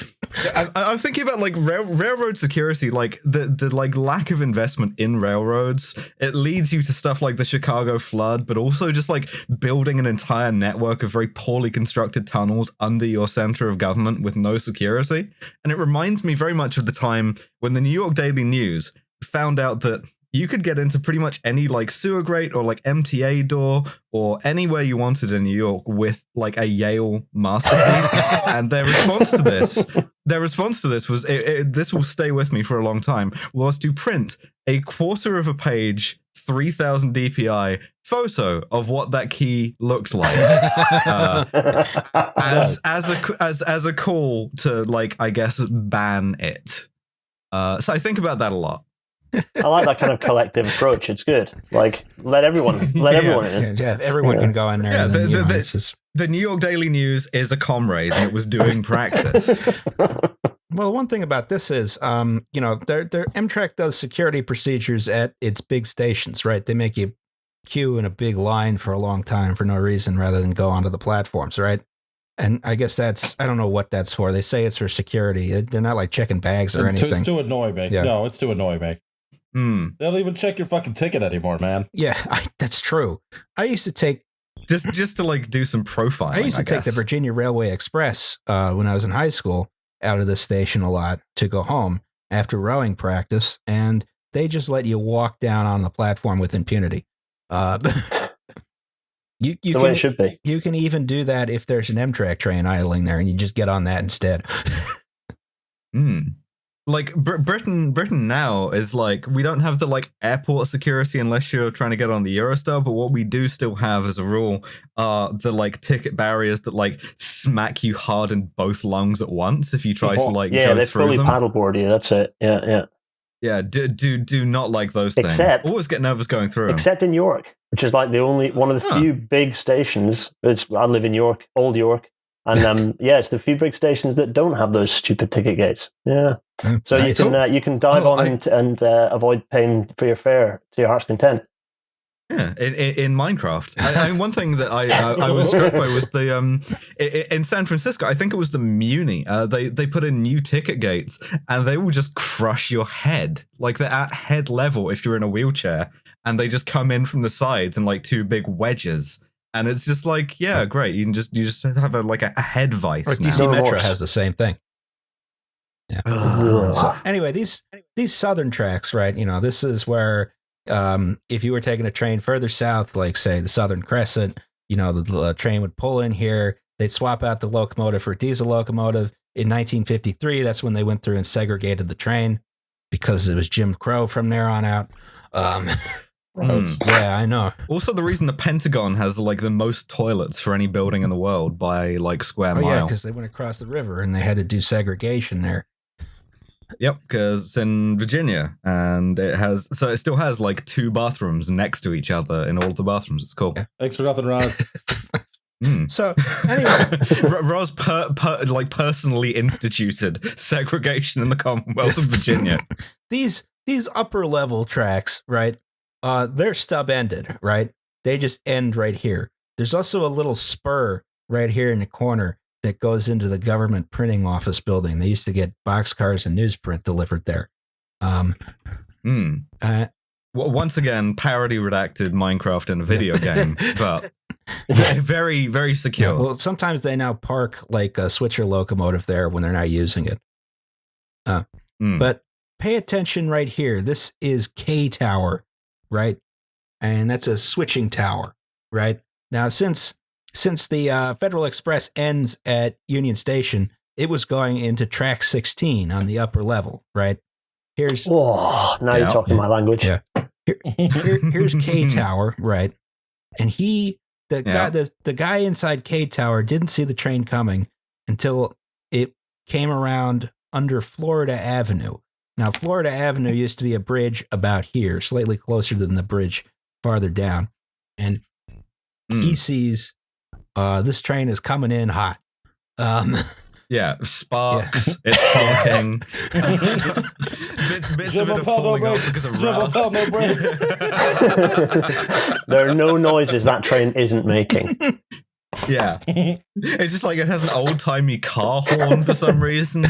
I, I'm thinking about like rail, railroad security, like the the like lack of investment in railroads. It leads you to stuff like the Chicago flood, but also just like building an entire network of very poorly constructed tunnels under your center of government with no security. And it reminds me very much of the time when the New York Daily News found out that you could get into pretty much any like sewer grate or like MTA door or anywhere you wanted in New York with like a Yale master key. and their response to this, their response to this was, it, it- "This will stay with me for a long time." Was to print a quarter of a page 3000 DPI photo of what that key looked like. Uh, as as a as as a call to like I guess ban it. Uh, so I think about that a lot. I like that kind of collective approach. It's good. Like let everyone let Yeah. everyone in. Yeah, yeah, everyone Yeah. can go in there. Yeah, and then, the- you the- know, the- just- The New York Daily News is a comrade, and it was doing practice. Well, one thing about this is, um, you know, their their Amtrak does security procedures at its big stations, right? They make you queue in a big line for a long time for no reason, rather than go onto the platforms, right? And I guess that's I don't know what that's for. They say it's for security. They're not like checking bags or anything. It's to annoy me. Yeah. No, it's to annoy me. Hmm. They don't even check your fucking ticket anymore, man. yeah, I, that's true. I used to take Just just to like do some profiling. I used to take the. Virginia Railway Express uh, when I was in high school out of the station a lot to go home after rowing practice, and they just let you walk down on the platform with impunity. Uh, you you the way it can should be. you can even do that if there's an Amtrak train idling there, and you just get on that instead. Hmm. Like Br- Britain, Britain now is like we don't have the like airport security unless you're trying to get on the Eurostar. But what we do still have as a rule are the like ticket barriers that like smack you hard in both lungs at once if you try to like yeah, go through fully them. paddleboard you. That's it. Yeah, yeah. Yeah, do do do not like those things. Except- Always get nervous going through. Except in York, which is like the only one of the Huh. few big stations. It's I live in York, Old York, and um, yeah, it's the few big stations that don't have those stupid ticket gates. Yeah, so Nice. you can uh, you can dive Oh, on I- and and uh, avoid paying for your fare to your heart's content. Yeah, in, in, in Minecraft. I, I mean, one thing that I, I I was struck by was the um i- i- in San Francisco. I think it was the Muni. Uh, they they put in new ticket gates, and they will just crush your head. Like they're at head level if you're in a wheelchair, and they just come in from the sides in like two big wedges. And it's just like, yeah, great. You can just you just have a like a, a head vice. Or. DC No Metro has the same thing. Yeah. So anyway, these these southern tracks, right? You know, this is where um, if you were taking a train further south, like say the Southern Crescent, you know, the, the train would pull in here. They'd swap out the locomotive for a diesel locomotive. In 1953, that's when they went through and segregated the train because it was Jim Crow from there on out. Um, Hmm. yeah, I know. Also, the reason the Pentagon has like the most toilets for any building in the world by like square Oh yeah, because they went across the river and they had to do segregation there. Yep, because it's in Virginia, and it has so it still has like two bathrooms next to each other in all of the bathrooms. It's cool. Yeah. Thanks for nothing, Roz. Hmm. So anyway, R- Roz per, per, like personally instituted segregation in the Commonwealth of Virginia. these these upper level tracks, right? Uh, they're stub ended, right? They just end right here. There's also a little spur right here in the corner that goes into the government printing office building. They used to get boxcars and newsprint delivered there. Um, Hmm. uh, Well, once again, parody redacted Minecraft in a video game, but very, very yeah, secure. well, sometimes they now park like a switcher locomotive there when they're not using it. Hmm. But pay attention right here. This is K Tower, right? And that's a switching tower, right? Now, since since the uh, Federal Express ends at Union Station, it was going into track 16 on the upper level, right? Here's Oh, now Yeah. you're talking Yeah. my language. Yeah. here, here's K Tower, right? And he, the Yeah. guy, the, the guy inside K Tower didn't see the train coming until it came around under Florida Avenue. Now, Florida Avenue used to be a bridge about here, slightly closer than the bridge farther down. And Hmm. he sees uh, this train is coming in hot. Um, Yeah, sparks. It's honking. bits bits of Jim it are falling off because of Jim Appel, no rust. there are no noises that train isn't making. yeah, it's just like it has an old timey car horn for some reason.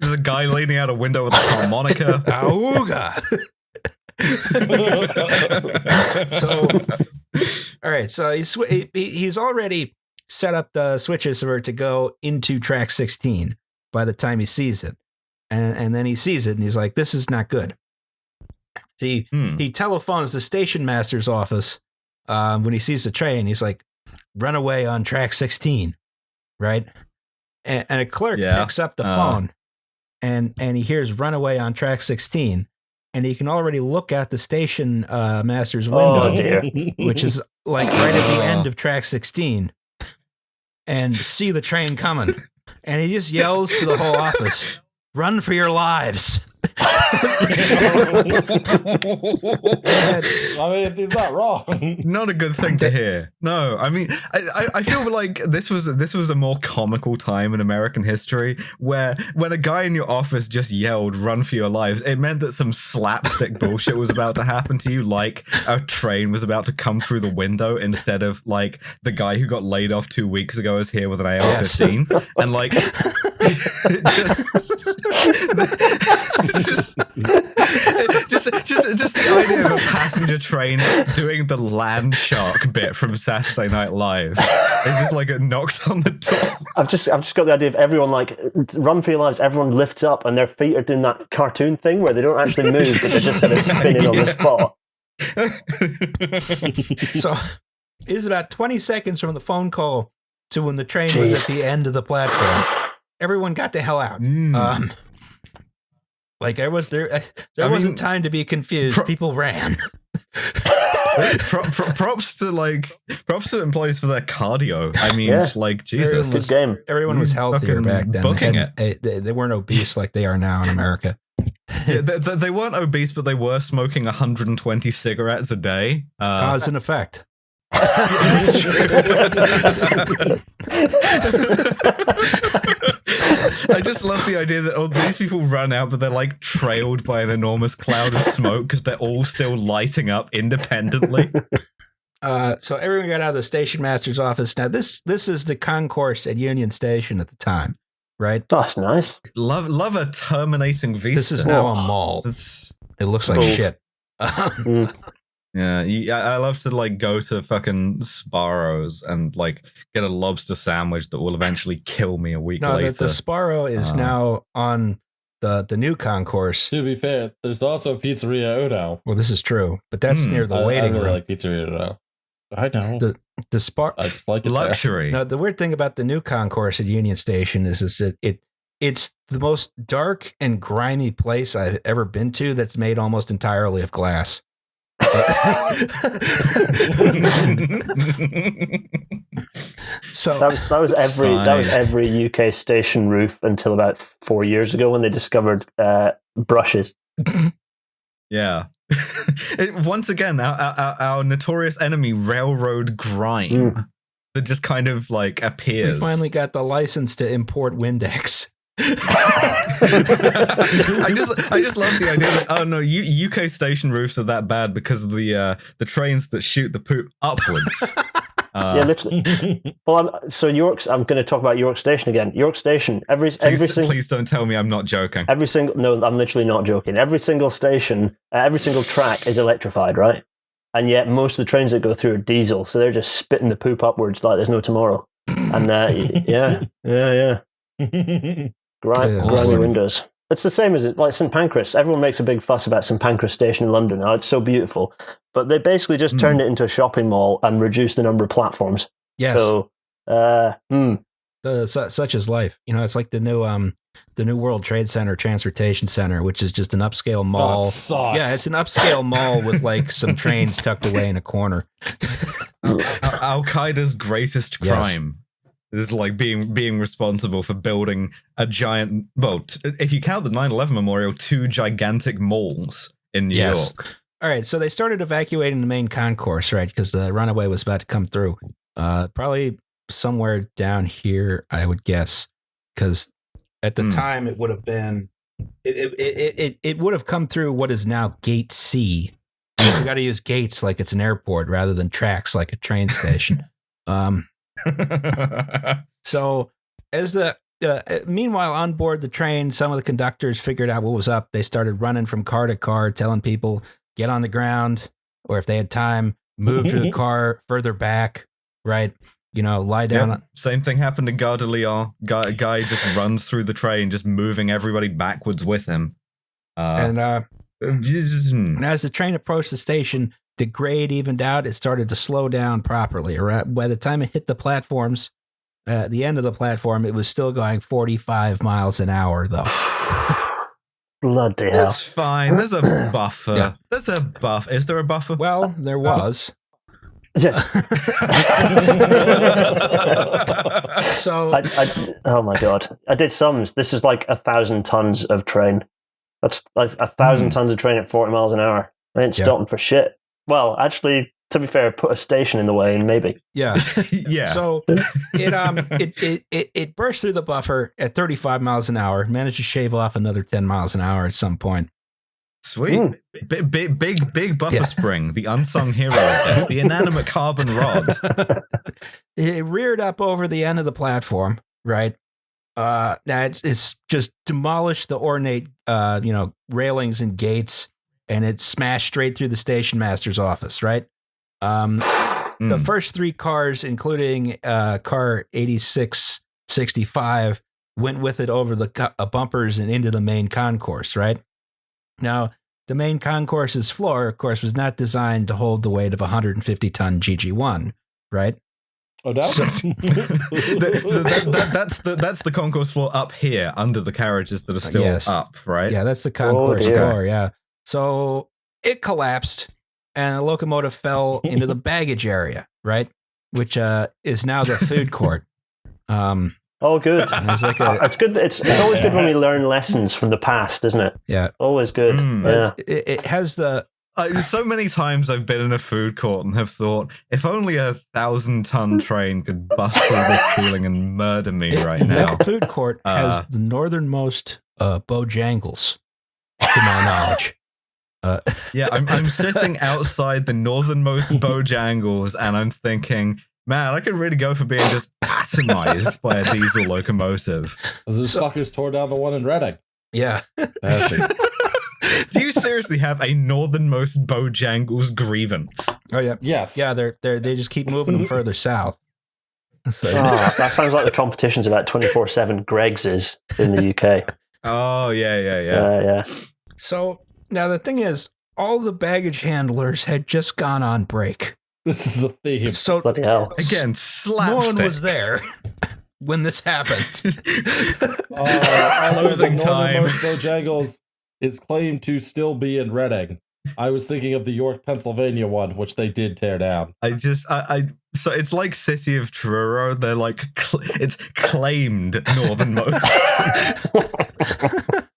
There's a guy leaning out a window with a harmonica. Auga! so, all right. So he's he's already set up the switches for it to go into track 16 by the time he sees it. And, and then he sees it and he's like, this is not good. See, Hmm. he telephones the station master's office um, when he sees the train. He's like, run away on track 16, right? And, and a clerk Yeah. picks up the Uh. phone and, and he hears runaway on track 16. And he can already look out the station uh, master's Oh, window, dear. which is like right at the end of track 16, and see the train coming. And he just yells to the whole office, "Run for your lives!" I mean, he's not wrong. Not a good thing to hear. No, I mean, I, I, I feel like this was this was a more comical time in American history where when a guy in your office just yelled "Run for your lives," it meant that some slapstick bullshit was about to happen to you, like a train was about to come through the window instead of like the guy who got laid off two weeks ago is here with an AR-15, and like just just, just, just, just the idea of a passenger train doing the land shark bit from Saturday Night Live. It's just like it knocks on the door. I've just I've just got the idea of everyone like run for your lives. Everyone lifts up and their feet are doing that cartoon thing where they don't actually move, but they're just kind of spinning on the spot. so it is about 20 seconds from the phone call to when the train was at the end of the platform. Everyone got the hell out. Mm. Um, like I was there, I, there I wasn't mean, time to be confused. pro- People ran. Pro- pro- props to like props to employees for their cardio. I mean, Yeah. like Jesus. Good game. Everyone was Mm, healthier back then. They, booking hadn't- eh, they, they weren't obese like they are now in America. Yeah, they, they- they weren't obese, but they were smoking 120 cigarettes a day. Uh, Cause and effect. I just love the idea that oh, these people run out, but they're like trailed by an enormous cloud of smoke because they're all still lighting up independently. Uh, so everyone got out of the station master's office. Now this this is the concourse at Union Station at the time, right? That's nice. love, love a terminating vista. This is now a mall. It's- It looks like Cool. shit. Mm. Yeah, you, I, I love to like go to fucking Sparrows and like get a lobster sandwich that will eventually kill me a week no, later. the Sparrow is Uh, now on the the new concourse. to be fair, there's also Pizzeria Uno. Well, this is true, but that's Hmm. near the I, I waiting really room. like Pizzeria Uno. I know. The- the Spar. I just like it there. Luxury. Now, the weird thing about the new concourse at Union Station is, is that it it's the most dark and grimy place I've ever been to. That's made almost entirely of glass. So That was that was It's every that was every UK station roof until about four years ago when they discovered uh, brushes. Yeah. It- once again, our, our, our notorious enemy, railroad grime, Mm. that just kind of like appears. we appears. finally got the license to import Windex. I just, I just love the idea that oh no, U- UK station roofs are that bad because of the uh, the trains that shoot the poop upwards. Uh, yeah, literally. Well, I'm, so York's. I'm going to talk about York Station again. York Station. Every every please, single please don't tell me I'm not joking. every single. No, I'm literally not joking. Every single station, uh, every single track is electrified, right? And yet most of the trains that go through are diesel, so they're just spitting the poop upwards like there's no tomorrow. And uh, yeah, yeah, yeah. Grime, Yeah, grimy awesome. windows. It's the same as it, like St Pancras. Everyone makes a big fuss about St Pancras Station in London. Oh, it's so beautiful, but they basically just Hmm. turned it into a shopping mall and reduced the number of platforms. Yes, So, uh, hmm, the, su- such is life. You know, it's like the new um the new World Trade Center Transportation Center, which is just an upscale mall. That sucks. Yeah, it's an upscale mall with like some trains tucked away in a corner. Al Qaeda's greatest Yes. crime is like being being responsible for building a giant. Well, t- if you count the 9/11 memorial, two gigantic malls in New Yes. York. All right, so they started evacuating the main concourse, right? Because the runaway was about to come through. Uh, probably somewhere down here, I would guess, because at the Hmm. time it would have been, it it, it, it it would have come through what is now Gate C. We got to use gates like it's an airport rather than tracks like a train station. Um, so as the uh, meanwhile on board the train, some of the conductors figured out what was up. They started running from car to car, telling people get on the ground, or if they had time, move to the car further back. Right, you know, lie down. Yep. Same thing happened to Gare de Lyon. Guy, guy just runs through the train, just moving everybody backwards with him. Uh, and uh, hmm. and as the train approached the station, the grade evened out. It started to slow down properly. Right by the time it hit the platforms, uh, at the end of the platform, it was still going 45 miles an hour, though. Bloody hell. It's fine. There's a buffer. Yeah. There's a buff. Is there a buffer? Well, there was. Yeah. So I, I, oh my god! I did sums. This is like a thousand tons of train. That's like a thousand Hmm. tons of train at forty miles an hour. I ain't Yeah. stopping for shit. Well, actually, to be fair, put a station in the way and maybe. yeah. yeah. So it um it, it it it burst through the buffer at 35 miles an hour, managed to shave off another 10 miles an hour at some point. Sweet. Mm. Big, big, big, big buffer Yeah. spring, the unsung hero the inanimate carbon rod. it reared up over the end of the platform, right? Uh, now it's, it's just demolished the ornate, uh, you know, railings and gates, and it smashed straight through the station master's office, right? Um, the Mm. first three cars, including uh, car 8665, went with it over the co- uh, bumpers and into the main concourse, right? Now, the main concourse's floor, of course, was not designed to hold the weight of a 150 ton GG1, right? Oh no. So- The- so that, that, that's the that's the concourse floor up here under the carriages that are still Yes. up, right? Yeah, that's the concourse dear. floor. Yeah. So it collapsed and the locomotive fell into the baggage area, right? Which uh, is now the food court. Um, Oh, good. There's like a- it's good. It's it's always good when we learn lessons from the past, isn't it? yeah. Always good. Mm. Yeah. It, it has the I, so many times I've been in a food court and have thought, if only a thousand ton train could bust through this ceiling and murder me right now. that food court has Uh, the northernmost uh, Bojangles, to my knowledge. Uh, Yeah, I'm, I'm sitting outside the northernmost Bojangles and I'm thinking, man, I could really go for being just atomized by a diesel locomotive. Those So- fuckers tore down the one in Reading. yeah. Do you seriously have a northernmost Bojangles grievance? Oh yeah. yes. Yeah, they're they are they just keep moving them further south. So, Ah, that sounds like the competition's about twenty four seven. Greggs is in the UK. Oh, yeah, yeah, yeah. Yeah, yeah. so now the thing is, all the baggage handlers had just gone on break. This is a theme. So Bloody hell. Again, no one was there when this happened. Uh, although the Losing time. northernmost Bojangles is claimed to still be in Reading. I was thinking of the York, Pennsylvania one, which they did tear down. I just, I, I, so it's like City of Truro. They're like, cl- it's claimed northernmost.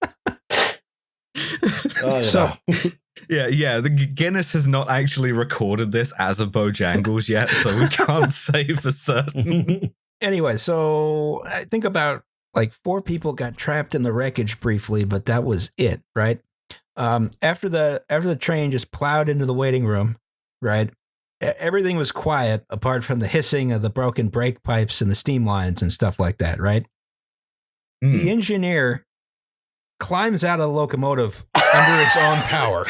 Oh, you So- yeah, yeah. The Guinness has not actually recorded this as a Bojangles yet, so we can't say for certain. anyway, so I think about like four people got trapped in the wreckage briefly, but that was it, right? Um, after the after the train just plowed into the waiting room, right? Everything was quiet apart from the hissing of the broken brake pipes and the steam lines and stuff like that, right? Mm. The engineer climbs out of the locomotive under its own power.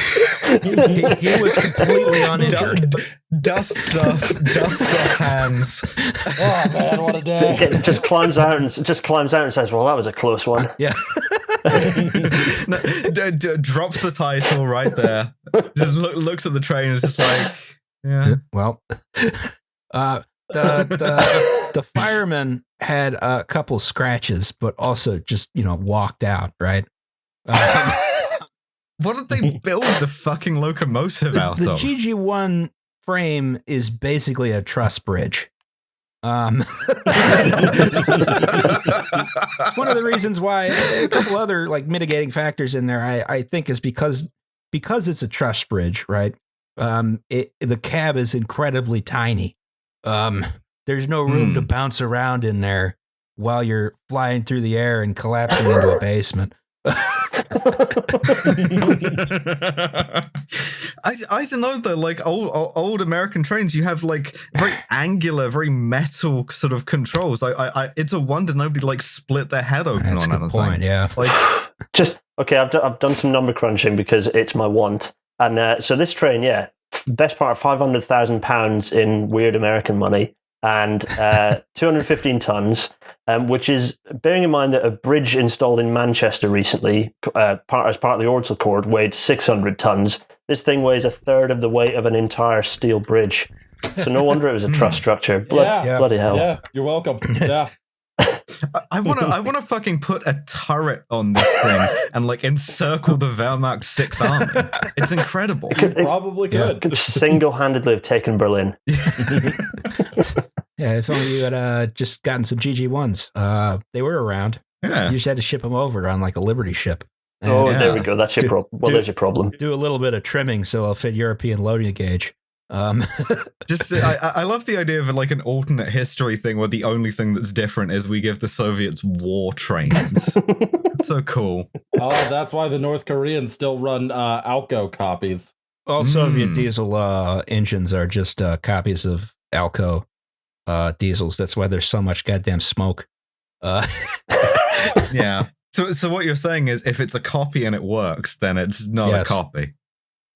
He, he was completely uninjured. Du- dusts off, dusts off hands. oh man, what a day! It just climbs out and just climbs out and says, "Well, that was a close one." Yeah. No, d- d- drops the title right there. Just look, looks at the train and is just like, yeah. Well, uh, the the the fireman had a couple scratches, but also just you know walked out. Right. Um, What did they build the fucking locomotive the out the of? The GG one frame is basically a truss bridge. Um, it's one of the reasons why a couple other like mitigating factors in there I, I think is because because it's a truss bridge right um it the cab is incredibly tiny um there's no room to Hmm. bounce around in there while you're flying through the air and collapsing into a basement I, I don't know though like old old- old American trains you have like very angular very metal sort of controls. I, I, I it's a wonder nobody like split their head open that's a on good anything point yeah. Like just okay. I've, do, I've done some number crunching because it's my want, and uh, so this train, yeah, best part of five hundred thousand pounds in weird American money, and uh, two hundred fifteen tons, um, which is bearing in mind that a bridge installed in Manchester recently, uh, part as part of the Ordsall Chord, weighed six hundred tons. This thing weighs a third of the weight of an entire steel bridge. So no wonder it was a truss structure. Blood, Yeah. Yeah. Bloody hell. Yeah, you're welcome. Yeah, I want to. I want to fucking put a turret on this thing and like encircle the Wehrmacht Sixth Army. It's incredible. It could, it Probably Yeah. could. could single-handedly have taken Berlin. Yeah, if only you had uh, just gotten some GG ones. Uh, they were around. yeah. You just had to ship them over on like a Liberty ship. And Oh, Yeah. there we go. That's your problem. Well, dude. there's your problem. do a little bit of trimming so they'll fit European loading gauge. Um, Just, I, I I love the idea of like an alternate history thing where the only thing that's different is we give the Soviets war trains. So cool. Oh, that's why the North Koreans still run uh, Alco copies. all Soviet Mm. diesel uh, engines are just uh, copies of Alco uh, diesels. That's why there's so much goddamn smoke. Uh, Yeah. So, so what you're saying is, if it's a copy and it works, then it's not Yes. a copy.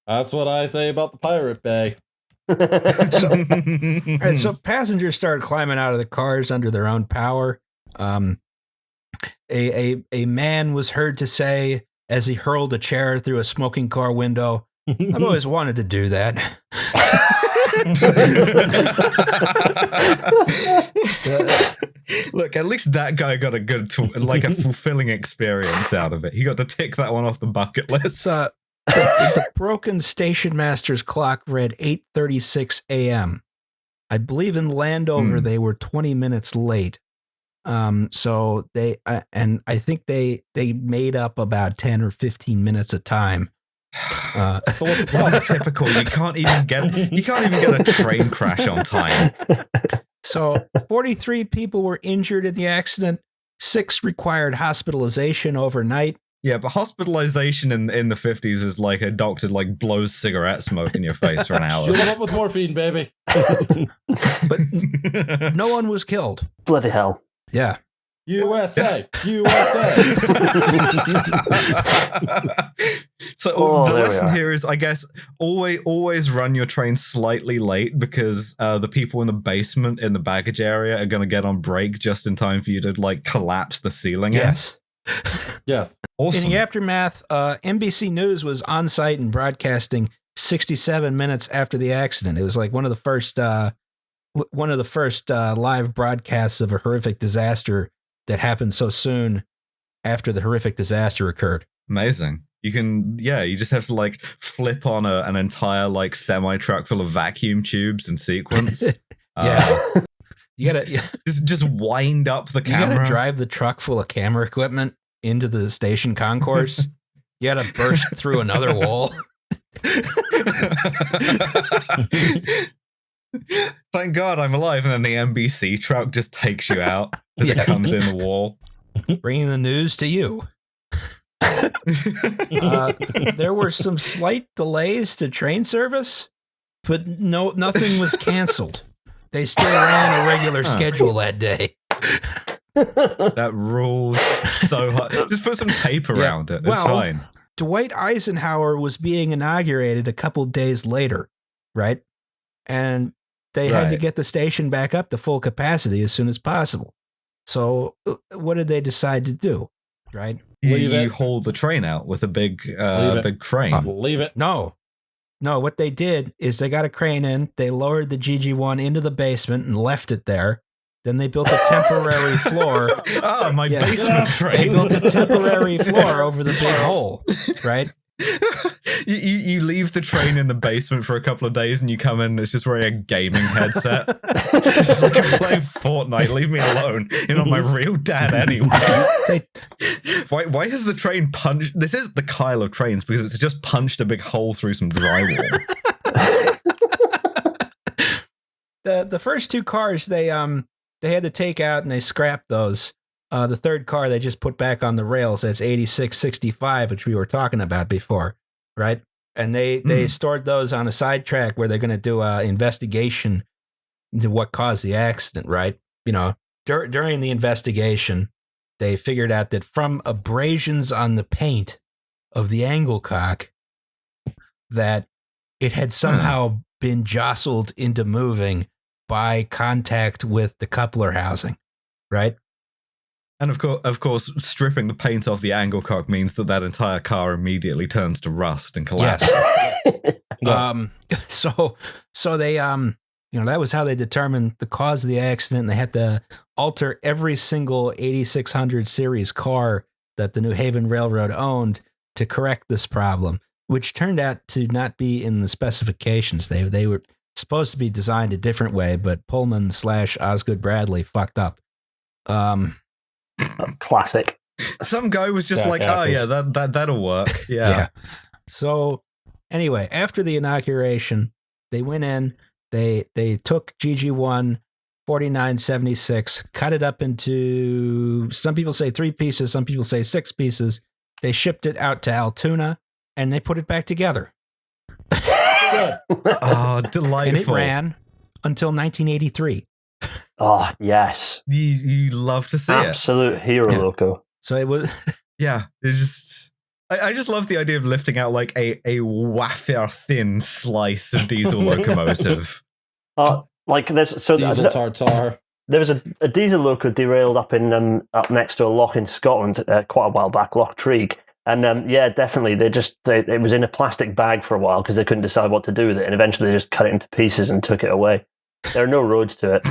That's what I say about the Pirate Bay. So- all right, so passengers started climbing out of the cars under their own power. Um, a, a a man was heard to say as he hurled a chair through a smoking car window, "I've always wanted to do that." Look, at least that guy got a good, like a fulfilling experience out of it. He got to tick that one off the bucket list. So, the, the broken station master's clock read 8:36 a.m. I believe in Landover Hmm. they were 20 minutes late. Um, so they uh, and I think they they made up about 10 or 15 minutes of time. Uh, So what's Well, typical. You can't even get you can't even get a train crash on time. So 43 people were injured in the accident. Six required hospitalization overnight. Yeah, but hospitalization in in the fifties is like a doctor like blows cigarette smoke in your face for an hour. Shoot 'em up with morphine, baby. But no one was killed. Bloody hell. Yeah. USA, USA. so Oh, the lesson here is, I guess, always always run your train slightly late because uh, the people in the basement in the baggage area are going to get on break just in time for you to like collapse the ceiling. in. Yes. yes. awesome. In the aftermath, uh, NBC News was on site and broadcasting 67 minutes after the accident. It was like one of the first, uh, w- one of the first uh, live broadcasts of a horrific disaster that happened so soon after the horrific disaster occurred. Amazing. You can, yeah, you just have to like flip on a, an entire like semi truck full of vacuum tubes in sequence. Yeah. Uh, You gotta, just just wind up the camera. You gotta drive the truck full of camera equipment into the station concourse. you gotta burst through another wall. Thank God I'm alive, and then the NBC truck just takes you out as Yeah. it comes in the wall. bringing the news to you. Uh, there were some slight delays to train service, but no, nothing was canceled. They still ran a regular schedule that day. that rules so hard. Just put some tape around it. It's Well, fine. Dwight Eisenhower was being inaugurated a couple days later, right? And they had to get the station back up to full capacity as soon as possible. So, uh, what did they decide to do? Right? You, Leave you it. haul the train out with a big, uh, it. big crane. Leave it. No. No, what they did is they got a crane in, they lowered the GG1 into the basement and left it there. Then they built a temporary floor. Ah, my Yeah. basement Yeah. They built a temporary floor over the big hole, right? You, you you leave the train in the basement for a couple of days and you come in it's just wearing a gaming headset. it's like I'm playing Fortnite. Leave me alone. You're not my real dad anyway. Why why has the train punched this is the Kyle of trains because it's just punched a big hole through some drywall. the the first two cars they um they had to take out and they scrapped those. Uh, the third car they just put back on the rails. That's eighty six sixty five, which we were talking about before, right? And they they Hmm. stored those on a sidetrack where they're going to do a investigation into what caused the accident, right? You know, dur- during the investigation, they figured out that from abrasions on the paint of the angle cock, that it had somehow been jostled into moving by contact with the coupler housing, right? And of course, of course, stripping the paint off the angle cock means that that entire car immediately turns to rust and collapses. Yes. Yes. Um, so so they um You know, that was how they determined the cause of the accident. They had to alter every single 8600 series car that the New Haven Railroad owned to correct this problem, which turned out to not be in the specifications. They they were supposed to be designed a different way, but Pullman slash Osgood Bradley fucked up. Um, Classic. Some guy was just like, oh yeah, that that that'll work. yeah. Yeah. So anyway, after the inauguration, they went in, they they took GG1 4976, cut it up into some people say three pieces, some people say six pieces. They shipped it out to Altoona and they put it back together. Oh, delightful. And it ran until 1983. Oh yes, You you love to see it. absolute hero Yeah. loco. So it was Yeah, it's just. I, I just love the idea of lifting out like a a wafer thin slice of diesel locomotive. Uh, like there's so Diesel th- tartar. there was a, a diesel loco derailed up in um, up next to a lock in Scotland uh, quite a while back, Loch Treig. And um, yeah, definitely, they just they, it was in a plastic bag for a while because they couldn't decide what to do with it, and eventually they just cut it into pieces and took it away. There are no roads to it,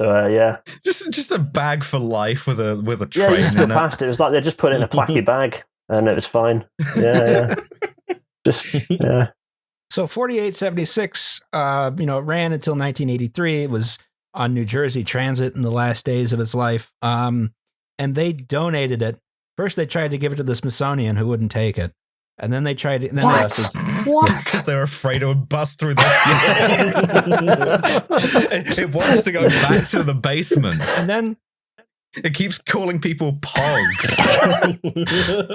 so uh, yeah, just just a bag for life with a with a train. yeah, you train just go in it. past it. It was like they just put it in a placky bag, and it was fine. Yeah, yeah, just yeah. So 4876, uh, you know, it ran until 1983. It was on New Jersey Transit in the last days of its life. Um, and they donated it. First, they tried to give it to the Smithsonian, who wouldn't take it. And then they tried to, and then they- What? They're afraid it would bust through the. it, it wants to go back to the basement. and then It keeps calling people pogs.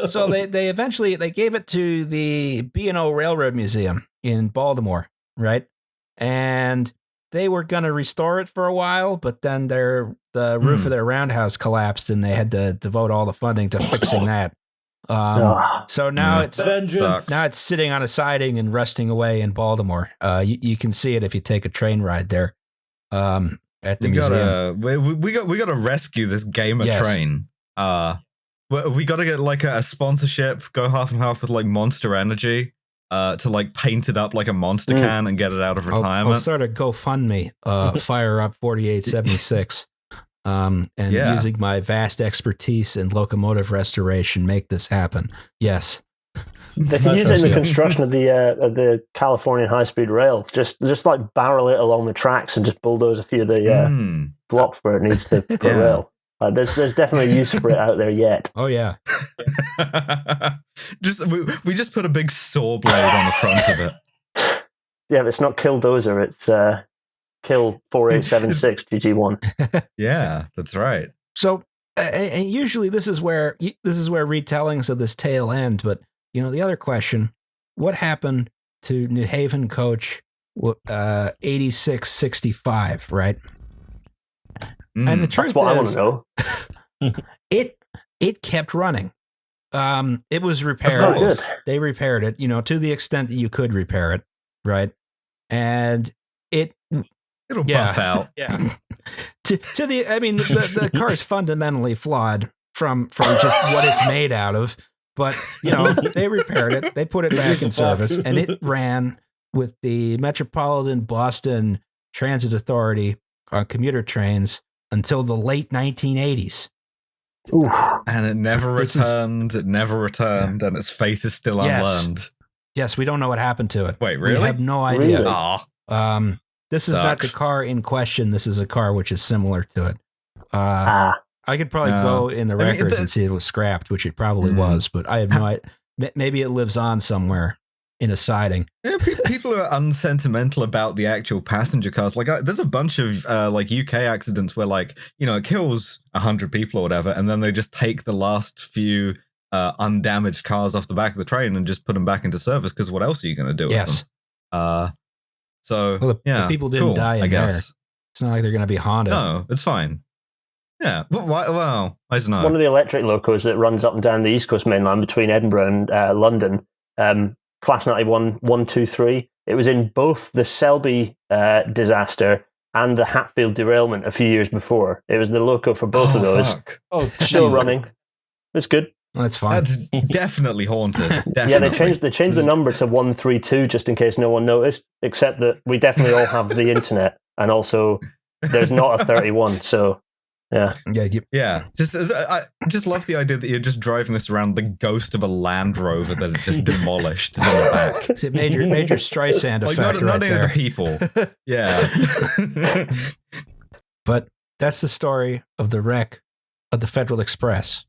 so they they eventually they gave it to the B&O Railroad Museum in Baltimore, right? And they were going to restore it for a while, but then their the roof Hmm. of their roundhouse collapsed and they had to devote all the funding to fixing that. Um, so now Yeah. it's Vengeance. Now it's sitting on a siding and rusting away in Baltimore. Uh, you, you can see it if you take a train ride there um, at the we museum. gotta we, we we got we gotta rescue this gamer Yes. train. Uh, we, we gotta get like a, a sponsorship. Go half and half with like Monster Energy. Uh, to like paint it up like a monster Mm. can and get it out of I'll, I'll retirement. start a GoFundMe, uh, fire up 4876, um, and Yeah. using my vast expertise in locomotive restoration, make this happen. Yes. They can use it in the construction of the uh, of the Californian high speed rail. Just just like barrel it along the tracks and just bulldoze a few of the uh, Mm. blocks where it needs to put Yeah. rail. Uh, there's there's definitely use for it out there yet. Oh, yeah. just we, we just put a big saw blade on the front of it. Yeah, but it's not Killdozer. It's uh, Kill four eight seven six GG one. Yeah, that's right. So, uh, and usually this is where this is where retellings of this tale end. But you know, the other question: What happened to New Haven coach uh, eighty six sixty five? Right, and the Mm. truth That's what I want is, to know. it it kept running. Um, it was repaired. They repaired it, you know, to the extent that you could repair it, right? And it, It'll yeah. buff out. yeah, to to the, I mean, the, the car is fundamentally flawed from from just what it's made out of. But you know, they repaired it, they put it It back in service, and it ran with the Metropolitan Boston Transit Authority on commuter trains until the late 1980s. Oof. And it never This is- returned. It never returned, and its fate is still Yes. unlearned. Yes, we don't know what happened to it. Wait, We really? have no idea. Really? Um, this is not the car in question. This is a car which is similar to it. Uh, Ah, I could probably No. go in the I mean, records the- and see if it was scrapped, which it probably Mm. was, but I have no idea. Maybe it lives on somewhere in a siding. yeah, pe- people are unsentimental about the actual passenger cars. Like, I, there's a bunch of uh, like UK accidents where, like, you know, it kills a hundred people or whatever, and then they just take the last few uh, undamaged cars off the back of the train and just put them back into service. Because what else are you going to do? With Yes. Uh, so Well, the- the yeah, people didn't cool, die in I there. guess. It's not like they're going to be haunted. No, it's fine. Yeah. Well, why, well I don't know. one of the electric locos that runs up and down the East Coast main line between Edinburgh and uh, London, um, class 91 123. It was in both the Selby uh, disaster and the Hatfield derailment a few years before. It was the loco for both Oh, of those. fuck. Oh, Still running. It's good. That's fine. That's definitely haunted. Definitely. Yeah, they changed they changed the number to one three two just in case no one noticed. Except that we definitely all have the internet, and also there's not a thirty one. So yeah, yeah, you, Yeah, just I I just love the idea that you're just driving this around the ghost of a Land Rover that it just demolished is in the back. see, major major Streisand Like effect not, not right any of the there. people. Yeah. But that's the story of the wreck of the Federal Express.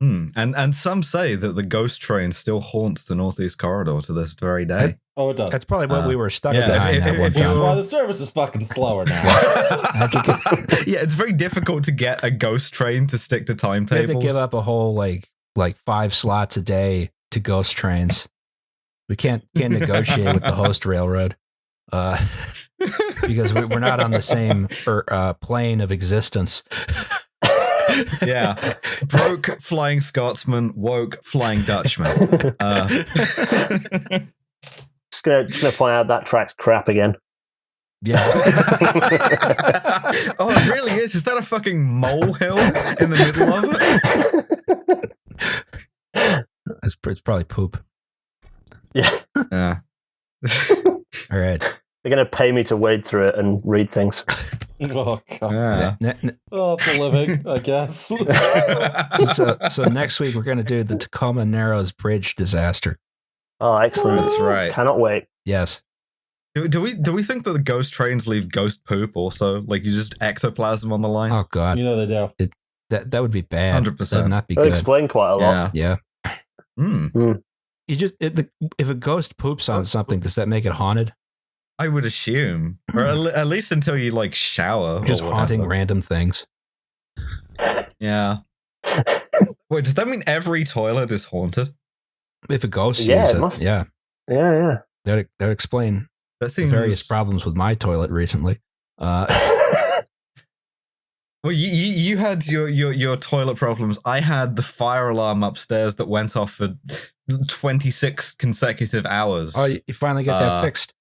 Hmm. And and some say that the ghost train still haunts the Northeast Corridor to this very day. Oh, it does. That's probably what Uh, we were stuck yeah, if- behind if- that if one you- Which is time. why the service is fucking slower now. How'd you get- yeah, it's very difficult to get a ghost train to stick to We have timetables. to give up a whole like like five slots a day to ghost trains. We can't can't negotiate with the host railroad uh, because we, we're not on the same er, uh, plane of existence. Yeah, broke flying Scotsman, woke flying Dutchman. Uh, just gonna just gonna point out that track's crap again. Yeah, oh, it really is. Is that a fucking molehill in the middle of it? it's, it's probably poop. yeah, Yeah. All right. They're gonna pay me to wade through it and read things. oh god. yeah. Ne- ne- Oh, it's a living, I guess. so, so next week we're going to do the Tacoma Narrows Bridge disaster. Oh, excellent! That's right. Cannot wait. Yes. Do, do we do we think that the ghost trains leave ghost poop also? Like you just ectoplasm on the line? Oh God, you know they do. that that would be bad. 100%. That'd not be It'll good. explain quite a lot. yeah. Yeah. Hmm. You just it, the, if a ghost poops on something, does that make it haunted? I would assume, or at, le- at least until you like shower. Just haunting random things. Yeah. Wait, does that mean every toilet is haunted? If a ghost Yeah, sees it it, must- yeah, Yeah, yeah. that that would explain That the seems various problems with my toilet recently. Uh, Well, you, you you had your, your your toilet problems. I had the fire alarm upstairs that went off for twenty six consecutive hours. oh, you you finally get Uh, that fixed.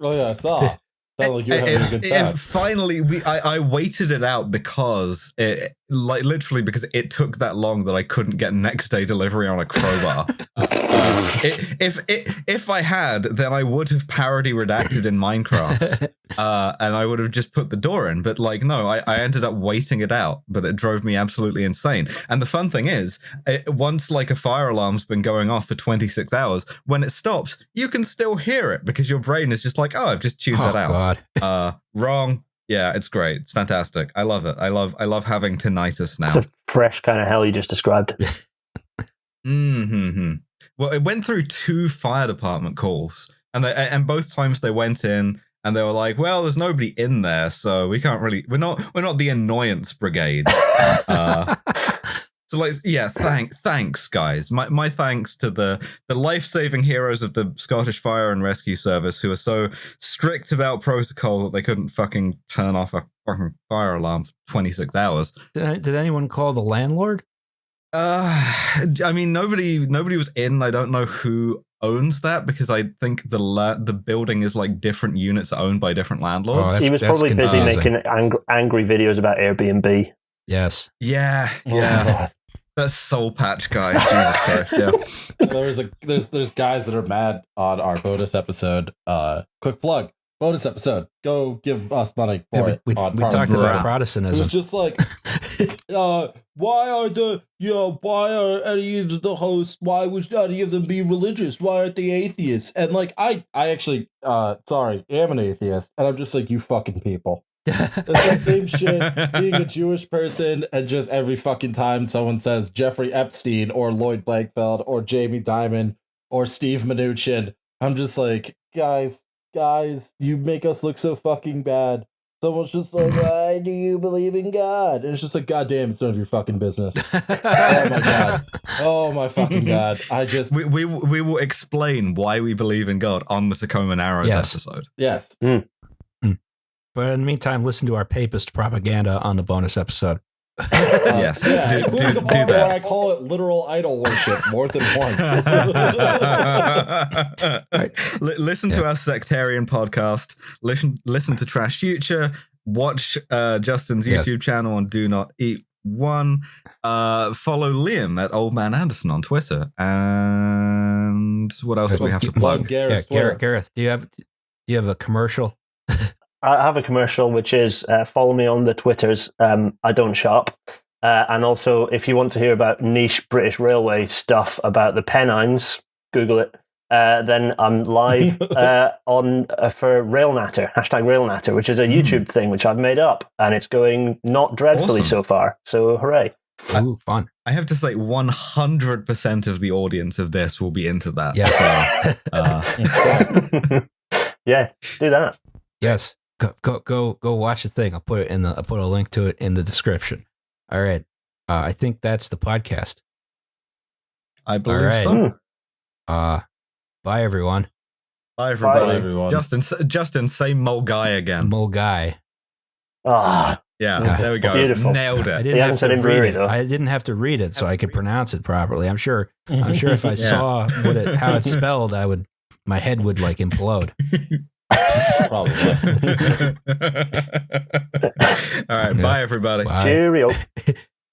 Oh yeah, I saw. Sounded like you were having a good time. finally, we I, I waited it out because it like literally because it took that long that I couldn't get next day delivery on a crowbar. Uh, it, if it, if I had, then I would have parody redacted in Minecraft, uh, and I would have just put the door in. But like, no, I, I ended up waiting it out, but it drove me absolutely insane. And the fun thing is, it, once like a fire alarm's been going off for 26 hours, when it stops, you can still hear it because your brain is just like, oh, I've just tuned oh that out. God, Uh, wrong. Yeah, it's great. It's fantastic. I love it. I love I love having tinnitus now. It's a fresh kind of hell you just described. hmm Well, it went through two fire department calls, and they and both times they went in and they were like, "Well, there's nobody in there, so we can't really. We're not. We're not the annoyance brigade." Uh, so, like, yeah, thank thanks, guys. My my thanks to the the life saving heroes of the Scottish Fire and Rescue Service who are so strict about protocol that they couldn't fucking turn off a fucking fire alarm for 26 hours. did, did anyone call the landlord? Uh, I mean, nobody nobody was in. I don't know who owns that because I think the la- the building is like different units owned by different landlords. that's- he was probably busy making ang- angry videos about Airbnb. Yes. yeah, Oh, yeah, God. that soul patch guy. Yeah. there's a there's there's guys that are mad on our bonus episode. Uh, quick plug, bonus episode. Go give us money Yeah, for we it. we, on we talked Right. about It was Protestantism. just like, uh, why are the you know why are any of the hosts? Why would any of them be religious? Why aren't they atheists? And like I I actually uh sorry I'm an atheist, and I'm just like you fucking people. It's that same shit being a Jewish person and just every fucking time someone says Jeffrey Epstein or Lloyd Blankfein or Jamie Dimon or Steve Mnuchin, I'm just like, guys, guys, you make us look so fucking bad. Someone's just like, why do you believe in God? And it's just like, goddamn, it's none of your fucking business. Oh my God. Oh my fucking god! I just We, we we will explain why we believe in God on the Tacoma Narrows Yes. episode. yes. Hmm. But in the meantime, listen to our papist propaganda on the bonus episode. Uh, Yes, yeah, do- including do- the do part where that. I call it literal idol worship more than once. Li- listen to our sectarian podcast. Listen listen to Trash Future. Watch uh, Justin's Yes. YouTube channel and Do Not Eat one. Uh, follow Liam at Old Man Anderson on Twitter. And what else do we have to Plug plug? Gareth Yeah, Gareth, Gareth, do you have do you have a commercial? I have a commercial which is uh, follow me on the Twitters. Um, I don't shop. Uh, and also, if you want to hear about niche British Railway stuff about the Pennines, Google it. Uh, then I'm live uh, on uh, for Railnatter hashtag Railnatter, which is a YouTube thing which I've made up, and it's going not dreadfully Awesome. so far. So hooray! Ooh, fun. I have to say, 100% of the audience of this will be into that. Yes. So, uh, yeah, do that. Yes. Go go go go watch the thing. I'll put it in the I'll put a link to it in the description. All right. Uh, I think that's the podcast. I believe right. so. Uh bye everyone. Bye, Bye, everybody. everyone. Justin, Justin, say Mole Guy again. Mole guy. Ah, Yeah, Yeah. there we go. Beautiful. Nailed it. I it. didn't have to said read brewery, it. I didn't have to read it so I could pronounce it properly. I'm sure I'm sure if I Yeah. saw what it how it's spelled, I would my head would like implode. Probably. All right, Yeah. bye, everybody. Bye. cheerio.